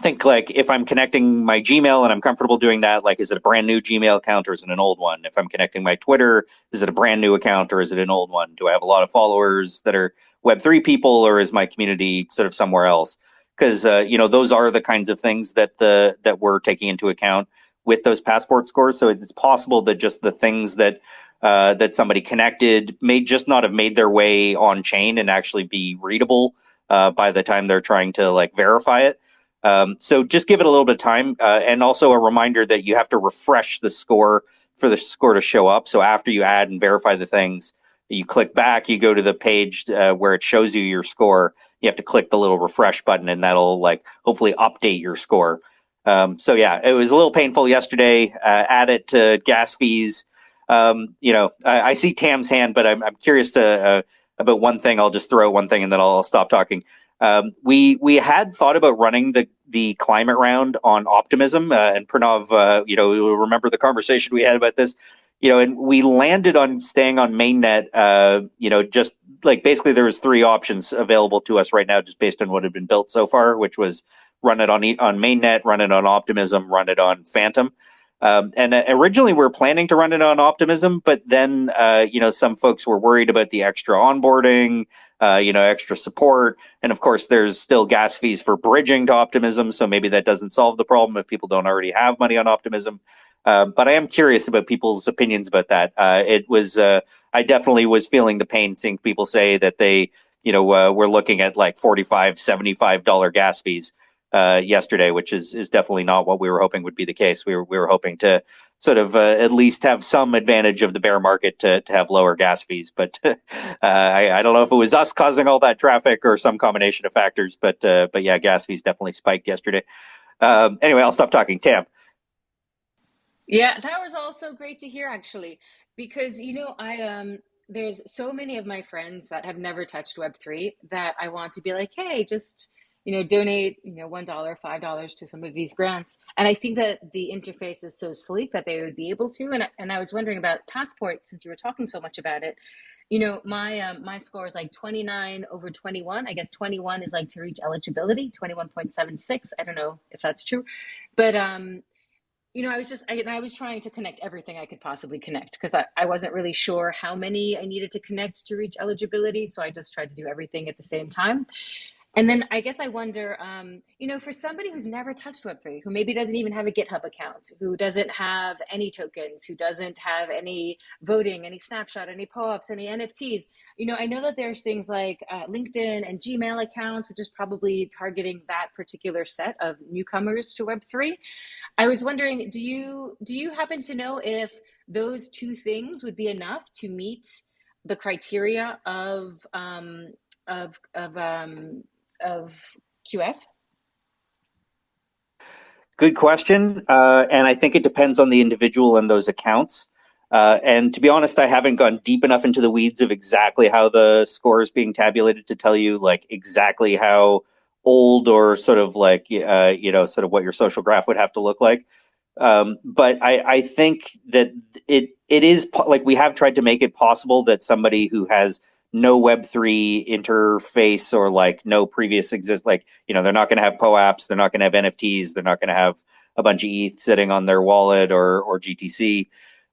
think like if I'm connecting my Gmail and I'm comfortable doing that, like is it a brand new Gmail account or is it an old one? If I'm connecting my Twitter, is it a brand new account or is it an old one? Do I have a lot of followers that are Web3 people or is my community sort of somewhere else? Because uh, you know those are the kinds of things that the that we're taking into account with those passport scores. So it's possible that just the things that uh, that somebody connected may just not have made their way on chain and actually be readable uh, by the time they're trying to like verify it. Um, so just give it a little bit of time, uh, and also a reminder that you have to refresh the score for the score to show up. So after you add and verify the things, you click back, you go to the page uh, where it shows you your score. You have to click the little refresh button, and that'll like hopefully update your score. Um, so yeah, it was a little painful yesterday. Uh, add it to gas fees. Um, you know, I, I, see Tam's hand, but I'm, I'm curious to uh, about one thing. I'll just throw one thing, and then I'll stop talking. Um, we we had thought about running the the climate round on optimism, uh, and Pranav, uh, you know, remember the conversation we had about this, you know, and we landed on staying on mainnet. Uh, you know, just like basically there was three options available to us right now, just based on what had been built so far, which was run it on on mainnet, run it on optimism, run it on Fantom. Um, and uh, originally we were planning to run it on Optimism, but then uh, you know some folks were worried about the extra onboarding, uh, you know, extra support, and of course there's still gas fees for bridging to Optimism, so maybe that doesn't solve the problem if people don't already have money on Optimism. Um, but I am curious about people's opinions about that. Uh, it was uh, I definitely was feeling the pain seeing people say that they you know uh, were looking at like 45 75 dollar gas fees uh, yesterday, which is is definitely not what we were hoping would be the case. We were we were hoping to sort of uh, at least have some advantage of the bear market to to have lower gas fees. But [laughs] uh, I, I, don't know if it was us causing all that traffic or some combination of factors. But uh, but yeah, gas fees definitely spiked yesterday. Um, anyway, I'll stop talking. Tam.
Yeah, that was also great to hear actually, because you know I um there's so many of my friends that have never touched Web three that I want to be like, hey, just you know, donate, you know, one dollar, five dollars to some of these grants. And I think that the interface is so sleek that they would be able to. And and I was wondering about Passport since you were talking so much about it. You know, my um, my score is like 29 over 21. I guess 21 is like to reach eligibility, 21.76. I don't know if that's true, but um, you know, I was just, I, I was trying to connect everything I could possibly connect because I, I wasn't really sure how many I needed to connect to reach eligibility. So I just tried to do everything at the same time. And then I guess I wonder, um, you know, for somebody who's never touched Web3, who maybe doesn't even have a GitHub account, who doesn't have any tokens, who doesn't have any voting, any snapshot, any POAPs, any NFTs, you know, I know that there's things like uh, LinkedIn and Gmail accounts, which is probably targeting that particular set of newcomers to Web3. I was wondering, do you do you happen to know if those two things would be enough to meet the criteria of um, of of um, of QF?
Good question. Uh, and I think it depends on the individual and those accounts. Uh, and to be honest, I haven't gone deep enough into the weeds of exactly how the score is being tabulated to tell you like exactly how old or sort of like uh, you know sort of what your social graph would have to look like. Um, but I, I think that it it is like we have tried to make it possible that somebody who has no Web3 interface or like no previous exist, like, you know, they're not going to have POAPs, they're not going to have NFTs, they're not going to have a bunch of ETH sitting on their wallet or, or GTC.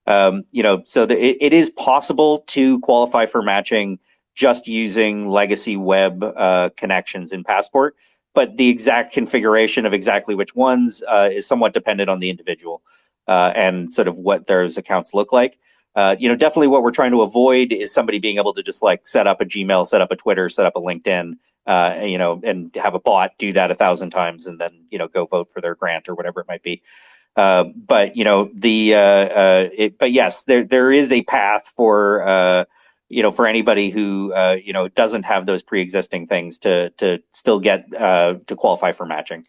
Um, you know, so the, it, it is possible to qualify for matching just using legacy web uh, connections in Passport, but the exact configuration of exactly which ones uh, is somewhat dependent on the individual uh, and sort of what those accounts look like uh, you know, definitely what we're trying to avoid is somebody being able to just like set up a Gmail, set up a Twitter, set up a LinkedIn, uh, you know, and have a bot do that a thousand times and then, you know, go vote for their grant or whatever it might be. Uh, but you know the uh, uh, it, but yes, there there is a path for uh, you know for anybody who you know doesn't have those pre-existing things to to still get to qualify for matching.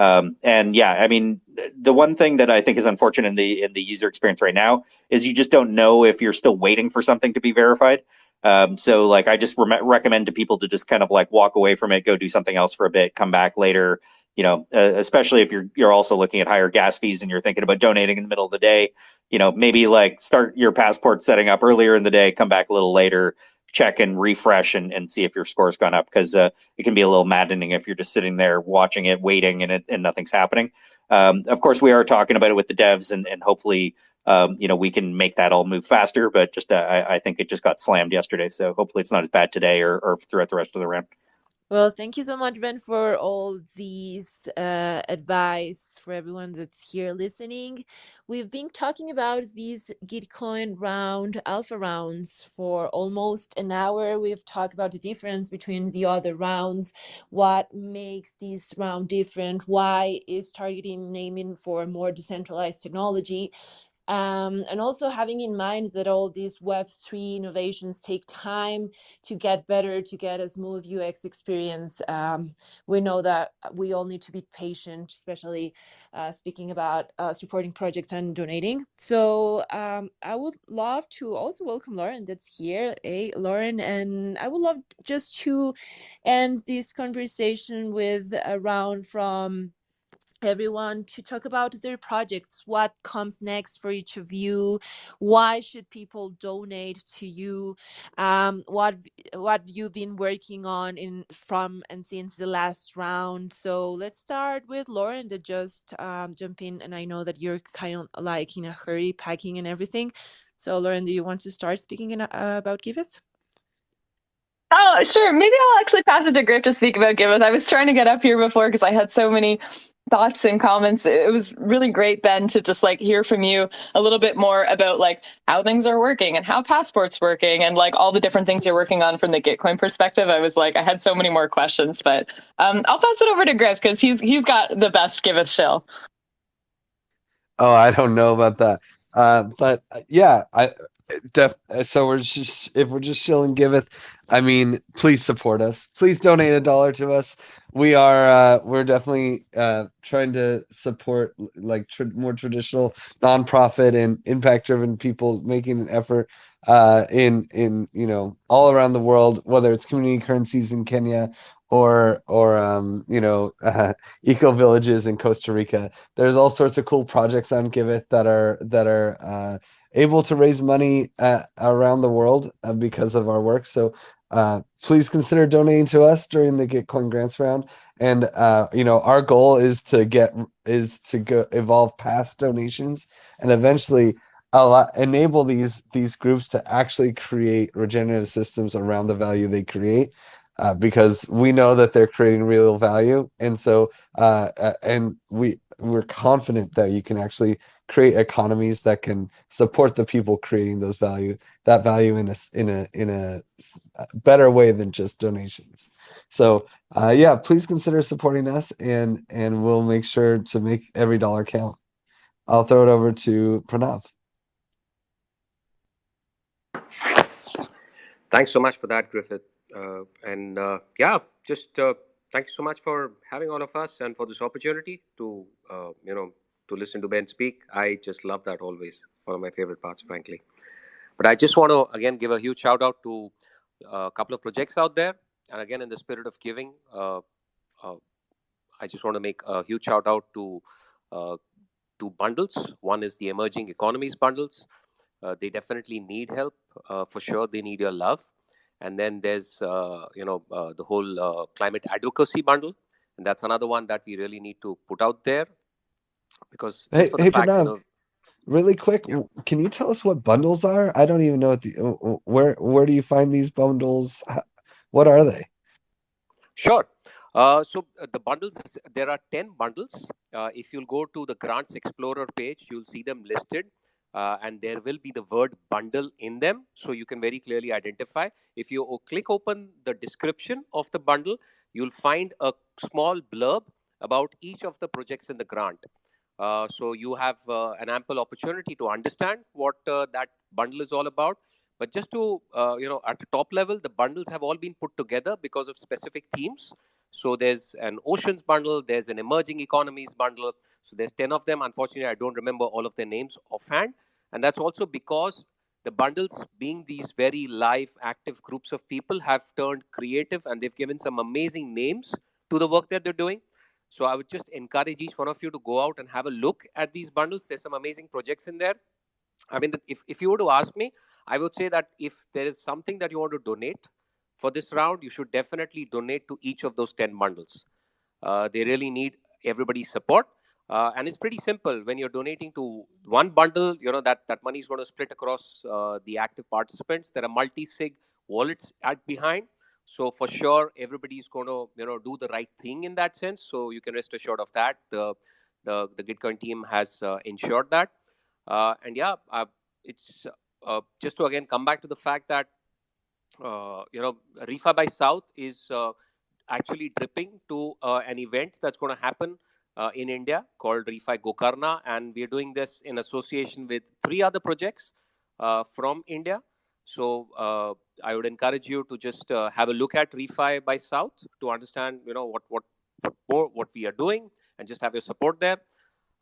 Um, and yeah, I mean, the one thing that I think is unfortunate in the in the user experience right now is you just don't know if you're still waiting for something to be verified. Um, so like, I just re- recommend to people to just kind of like walk away from it, go do something else for a bit, come back later. You know, uh, especially if you're you're also looking at higher gas fees and you're thinking about donating in the middle of the day. You know, maybe like start your passport setting up earlier in the day, come back a little later, check and refresh and, and see if your score's gone up because uh, it can be a little maddening if you're just sitting there watching it, waiting, and it, and nothing's happening. Um, of course, we are talking about it with the devs, and, and hopefully, um, you know, we can make that all move faster. But just uh, I, I, think it just got slammed yesterday, so hopefully it's not as bad today or, or throughout the rest of the round.
Well, thank you so much, Ben, for all these uh, advice for everyone that's here listening. We've been talking about these Gitcoin round alpha rounds for almost an hour. We've talked about the difference between the other rounds, what makes this round different, why is targeting naming for more decentralized technology, um, and also having in mind that all these Web3 innovations take time to get better, to get a smooth UX experience. Um, we know that we all need to be patient, especially uh, speaking about uh, supporting projects and donating. So um, I would love to also welcome Lauren that's here. Hey, Lauren, and I would love just to end this conversation with a round from everyone to talk about their projects what comes next for each of you why should people donate to you um, what what you've been working on in from and since the last round so let's start with lauren to just um, jump in and i know that you're kind of like in a hurry packing and everything so lauren do you want to start speaking in, uh, about giveth
Oh, sure. Maybe I'll actually pass it to Griff to speak about Giveth. I was trying to get up here before because I had so many thoughts and comments. It was really great, Ben, to just like hear from you a little bit more about like how things are working and how passport's working and like all the different things you're working on from the Gitcoin perspective. I was like, I had so many more questions, but um, I'll pass it over to Griff because he's he's got the best Giveth shill.
Oh, I don't know about that. Uh, but uh, yeah, I def, so we're just if we're just shilling giveth i mean please support us please donate a dollar to us we are uh we're definitely uh trying to support like tr- more traditional nonprofit and impact driven people making an effort uh in in you know all around the world whether it's community currencies in kenya or or um, you know uh, [laughs] eco villages in Costa Rica. There's all sorts of cool projects on Giveth that are that are uh, able to raise money uh, around the world uh, because of our work. So uh, please consider donating to us during the Gitcoin grants round. And uh, you know, our goal is to get is to go evolve past donations and eventually allow, enable these these groups to actually create regenerative systems around the value they create. Uh, because we know that they're creating real value, and so uh, and we we're confident that you can actually create economies that can support the people creating those value that value in a in a in a better way than just donations. So uh, yeah please consider supporting us and and we'll make sure to make every dollar count. I'll throw it over to pranav.
Thanks so much for that griffith. Uh, and uh, yeah just uh, thank you so much for having all of us and for this opportunity to, uh, you know, to listen to Ben speak. I just love that always. One of my favorite parts, frankly. But I just want to again give a huge shout out to uh, a couple of projects out there, and again in the spirit of giving, uh, uh, I just want to make a huge shout out to uh, two bundles. One is the emerging economies bundles. Uh, they definitely need help uh, for sure. They need your love. And then there's you know the whole climate advocacy bundle, and that's another one that we really need to put out there because
Hey,
for the
hey,
fact you know
really quick,
yeah
can you tell us what bundles are? I don't even know what the where where do you find these bundles? What are they?
Sure. Uh, so uh, the bundles, there are 10 bundles. Uh, if you'll go to the Grants Explorer page, you'll see them listed. Uh, and there will be the word bundle in them. So you can very clearly identify. If you click open the description of the bundle, you'll find a small blurb about each of the projects in the grant. Uh, so you have uh, an ample opportunity to understand what uh, that bundle is all about. But just to, uh, you know, at the top level, the bundles have all been put together because of specific themes. So there's an oceans bundle, there's an emerging economies bundle. So there's 10 of them. Unfortunately, I don't remember all of their names offhand. And that's also because the bundles, being these very live, active groups of people, have turned creative and they've given some amazing names to the work that they're doing. So I would just encourage each one of you to go out and have a look at these bundles. There's some amazing projects in there. I mean, if, if you were to ask me, I would say that if there is something that you want to donate for this round, you should definitely donate to each of those 10 bundles. Uh, they really need everybody's support. Uh, and it's pretty simple. When you're donating to one bundle, you know that that money is going to split across uh, the active participants. There are multi-sig wallets at behind, so for sure everybody is going to you know do the right thing in that sense. So you can rest assured of that. The the the Gitcoin team has uh, ensured that. Uh, and yeah, uh, it's uh, just to again come back to the fact that uh, you know Refi by South is actually dripping to an event that's going to happen in India called Refi Gokarna, and we're doing this in association with three other projects from India. So uh, I would encourage you to just uh, have a look at Refi by South to understand, you know, what what what we are doing, and just have your support there.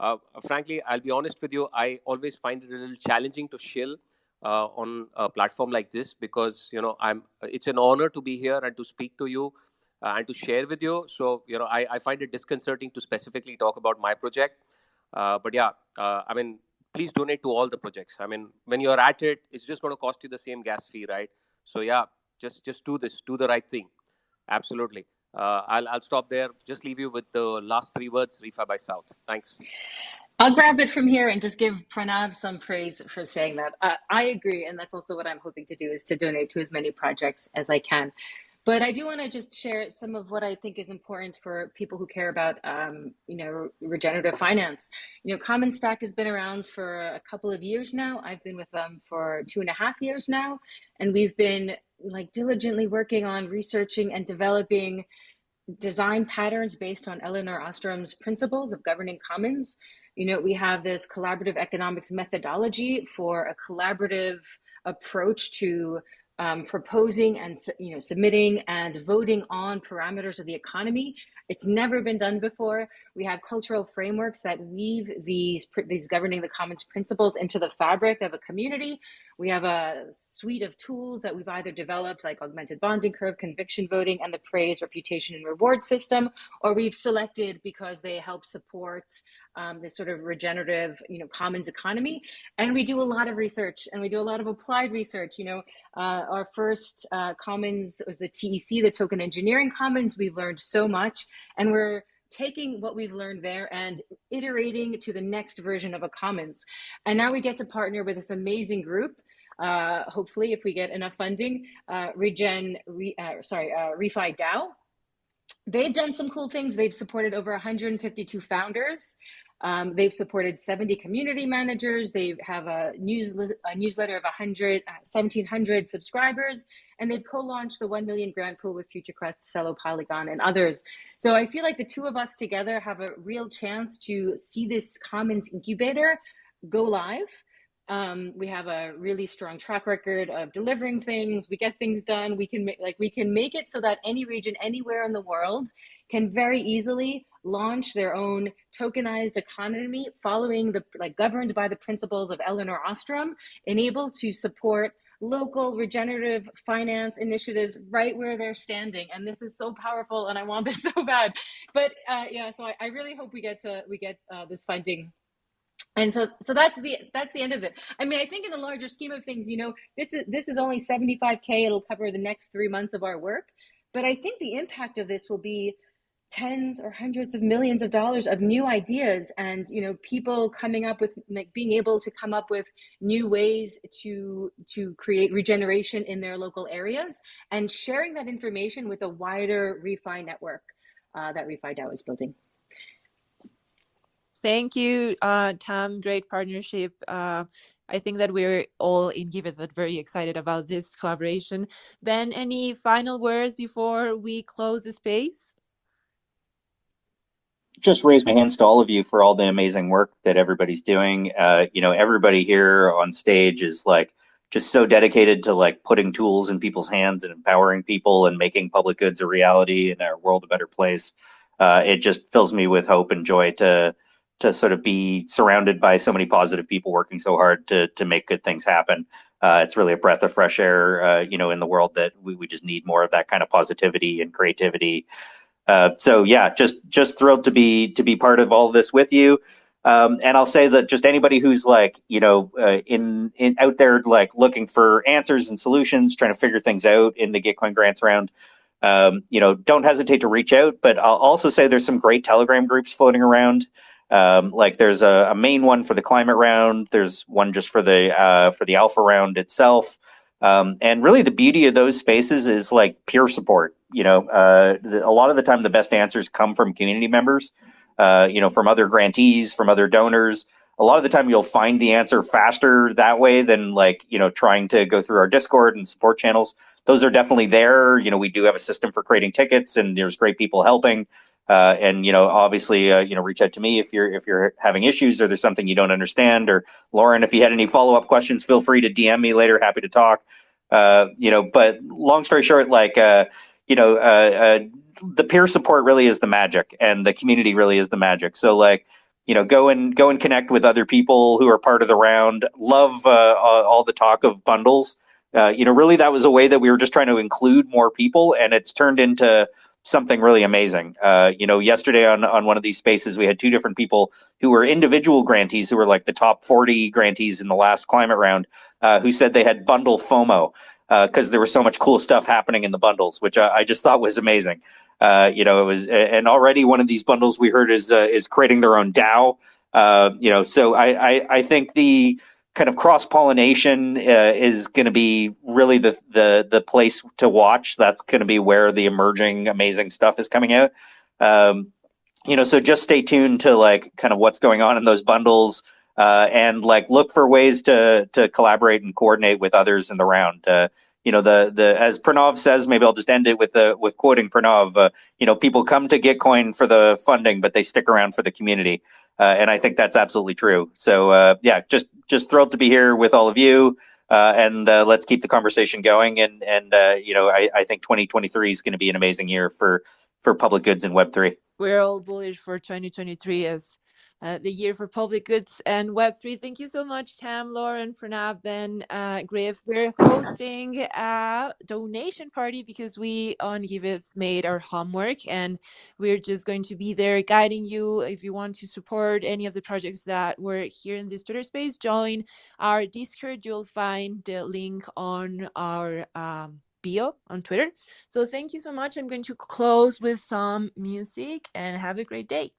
Uh, frankly, I'll be honest with you. I always find it a little challenging to shill uh, on a platform like this because you know I'm. It's an honor to be here and to speak to you uh, and to share with you. So you know, I, I find it disconcerting to specifically talk about my project. Uh, but yeah, I mean, please donate to all the projects. I mean, when you're at it, it's just going to cost you the same gas fee, right? So yeah, just just do this, do the right thing. Absolutely. Uh, I'll I'll stop there. Just leave you with the last three words. Refi by South. Thanks.
I'll grab it from here and just give Pranav some praise for saying that. Uh, I agree, and that's also what I'm hoping to do is to donate to as many projects as I can. But I do want to just share some of what I think is important for people who care about, um, you know, regenerative finance. You know, Commons Stack has been around for a couple of years now. I've been with them for two and a half years now, and we've been like diligently working on researching and developing design patterns based on Elinor Ostrom's principles of governing commons. You know, we have this collaborative economics methodology for a collaborative approach to um, proposing and you know submitting and voting on parameters of the economy. It's never been done before. We have cultural frameworks that weave these these governing the commons principles into the fabric of a community. We have a suite of tools that we've either developed, like augmented bonding curve, conviction voting, and the praise, reputation, and reward system, or we've selected because they help support um, this sort of regenerative, you know, commons economy. And we do a lot of research, and we do a lot of applied research. You know, uh, our first uh, commons was the TEC, the Token Engineering Commons. We've learned so much, and we're taking what we've learned there and iterating to the next version of a commons. And now we get to partner with this amazing group. Uh, hopefully, if we get enough funding, uh, Regen, re, uh, sorry, uh, Refi DAO. They've done some cool things. They've supported over 152 founders. Um, they've supported 70 community managers. They have a, newslet- a newsletter of 100, uh, 1,700 subscribers, and they've co-launched the 1 million grant pool with FutureQuest, Celo, Polygon, and others. So I feel like the two of us together have a real chance to see this Commons incubator go live Um, we have a really strong track record of delivering things. We get things done. We can make like we can make it so that any region anywhere in the world can very easily launch their own tokenized economy following the like governed by the principles of Elinor Ostrom and able to support local regenerative finance initiatives right where they're standing and this is so powerful and i want this [laughs] so bad but uh, yeah so I, I, really hope we get to we get uh, this funding and so so that's the that's the end of it. I mean i think in the larger scheme of things you know this is this is only 75k it'll cover the next three months of our work. But i think the impact of this will be tens or hundreds of millions of dollars of new ideas and you know people coming up with like being able to come up with new ways to to create regeneration in their local areas and sharing that information with a wider refi network uh, that refi dao is building
thank you uh, tam great partnership uh, I think that we're all in Giveth that very excited about this collaboration. Ben, any final words before we close the space?
just raise my hands to all of you for all the amazing work that everybody's doing. Uh, you know, everybody here on stage is like just so dedicated to like putting tools in people's hands and empowering people and making public goods a reality and our world a better place. Uh, it just fills me with hope and joy to to sort of be surrounded by so many positive people working so hard to to make good things happen. Uh, it's really a breath of fresh air, uh, you know, in the world that we, we just need more of that kind of positivity and creativity uh, so yeah, just just thrilled to be to be part of all of this with you. Um, and I'll say that just anybody who's like you know uh, in in out there like looking for answers and solutions, trying to figure things out in the Gitcoin grants round, um, you know, don't hesitate to reach out. But I'll also say there's some great Telegram groups floating around. Um, like there's a, a, main one for the climate round. There's one just for the uh, for the alpha round itself. Um, and really, the beauty of those spaces is like peer support. You know, uh, the, a lot of the time, the best answers come from community members. Uh, you know, from other grantees, from other donors. A lot of the time, you'll find the answer faster that way than like you know trying to go through our Discord and support channels. Those are definitely there. You know, we do have a system for creating tickets, and there's great people helping. Uh, and you know, obviously, uh, you know, reach out to me if you're if you're having issues or there's something you don't understand. Or Lauren, if you had any follow up questions, feel free to DM me later. Happy to talk. Uh, you know, but long story short, like uh, you know, uh, the peer support really is the magic, and the community really is the magic. So like you know go and go and connect with other people who are part of the round love uh, all the talk of bundles uh, you know really that was a way that we were just trying to include more people and it's turned into something really amazing. Uh, you know, yesterday on on one of these spaces, we had two different people who were individual grantees, who were like the top 40 grantees in the last climate round, uh, who said they had bundle FOMO because uh, there was so much cool stuff happening in the bundles, which I, I just thought was amazing. Uh, you know, it was, and already one of these bundles we heard is uh, is creating their own DAO. Uh, you know, so I, I I think the kind of cross pollination uh, is going to be really the the the place to watch. That's going to be where the emerging amazing stuff is coming out. Um, you know, so just stay tuned to like kind of what's going on in those bundles. Uh, and like look for ways to to collaborate and coordinate with others in the round. Uh, you know, the the as Pranav says, maybe I'll just end it with the with quoting Pranav. Uh, you know, people come to Gitcoin for the funding, but they stick around for the community. Uh, and I think that's absolutely true. So uh, yeah, just just thrilled to be here with all of you, uh, and uh, let's keep the conversation going. And and uh, you know, I, I think 2023 is going to be an amazing year for for public goods in Web three.
We're all bullish for 2023 as uh, the year for public goods and Web3. Thank you so much, Tam, Lauren, Pranav, Ben, uh, Griff. We're hosting a donation party because we on Giveth made our homework and we're just going to be there guiding you. If you want to support any of the projects that were here in this Twitter space, join our Discord. You'll find the link on our um, bio on Twitter. So thank you so much. I'm going to close with some music and have a great day.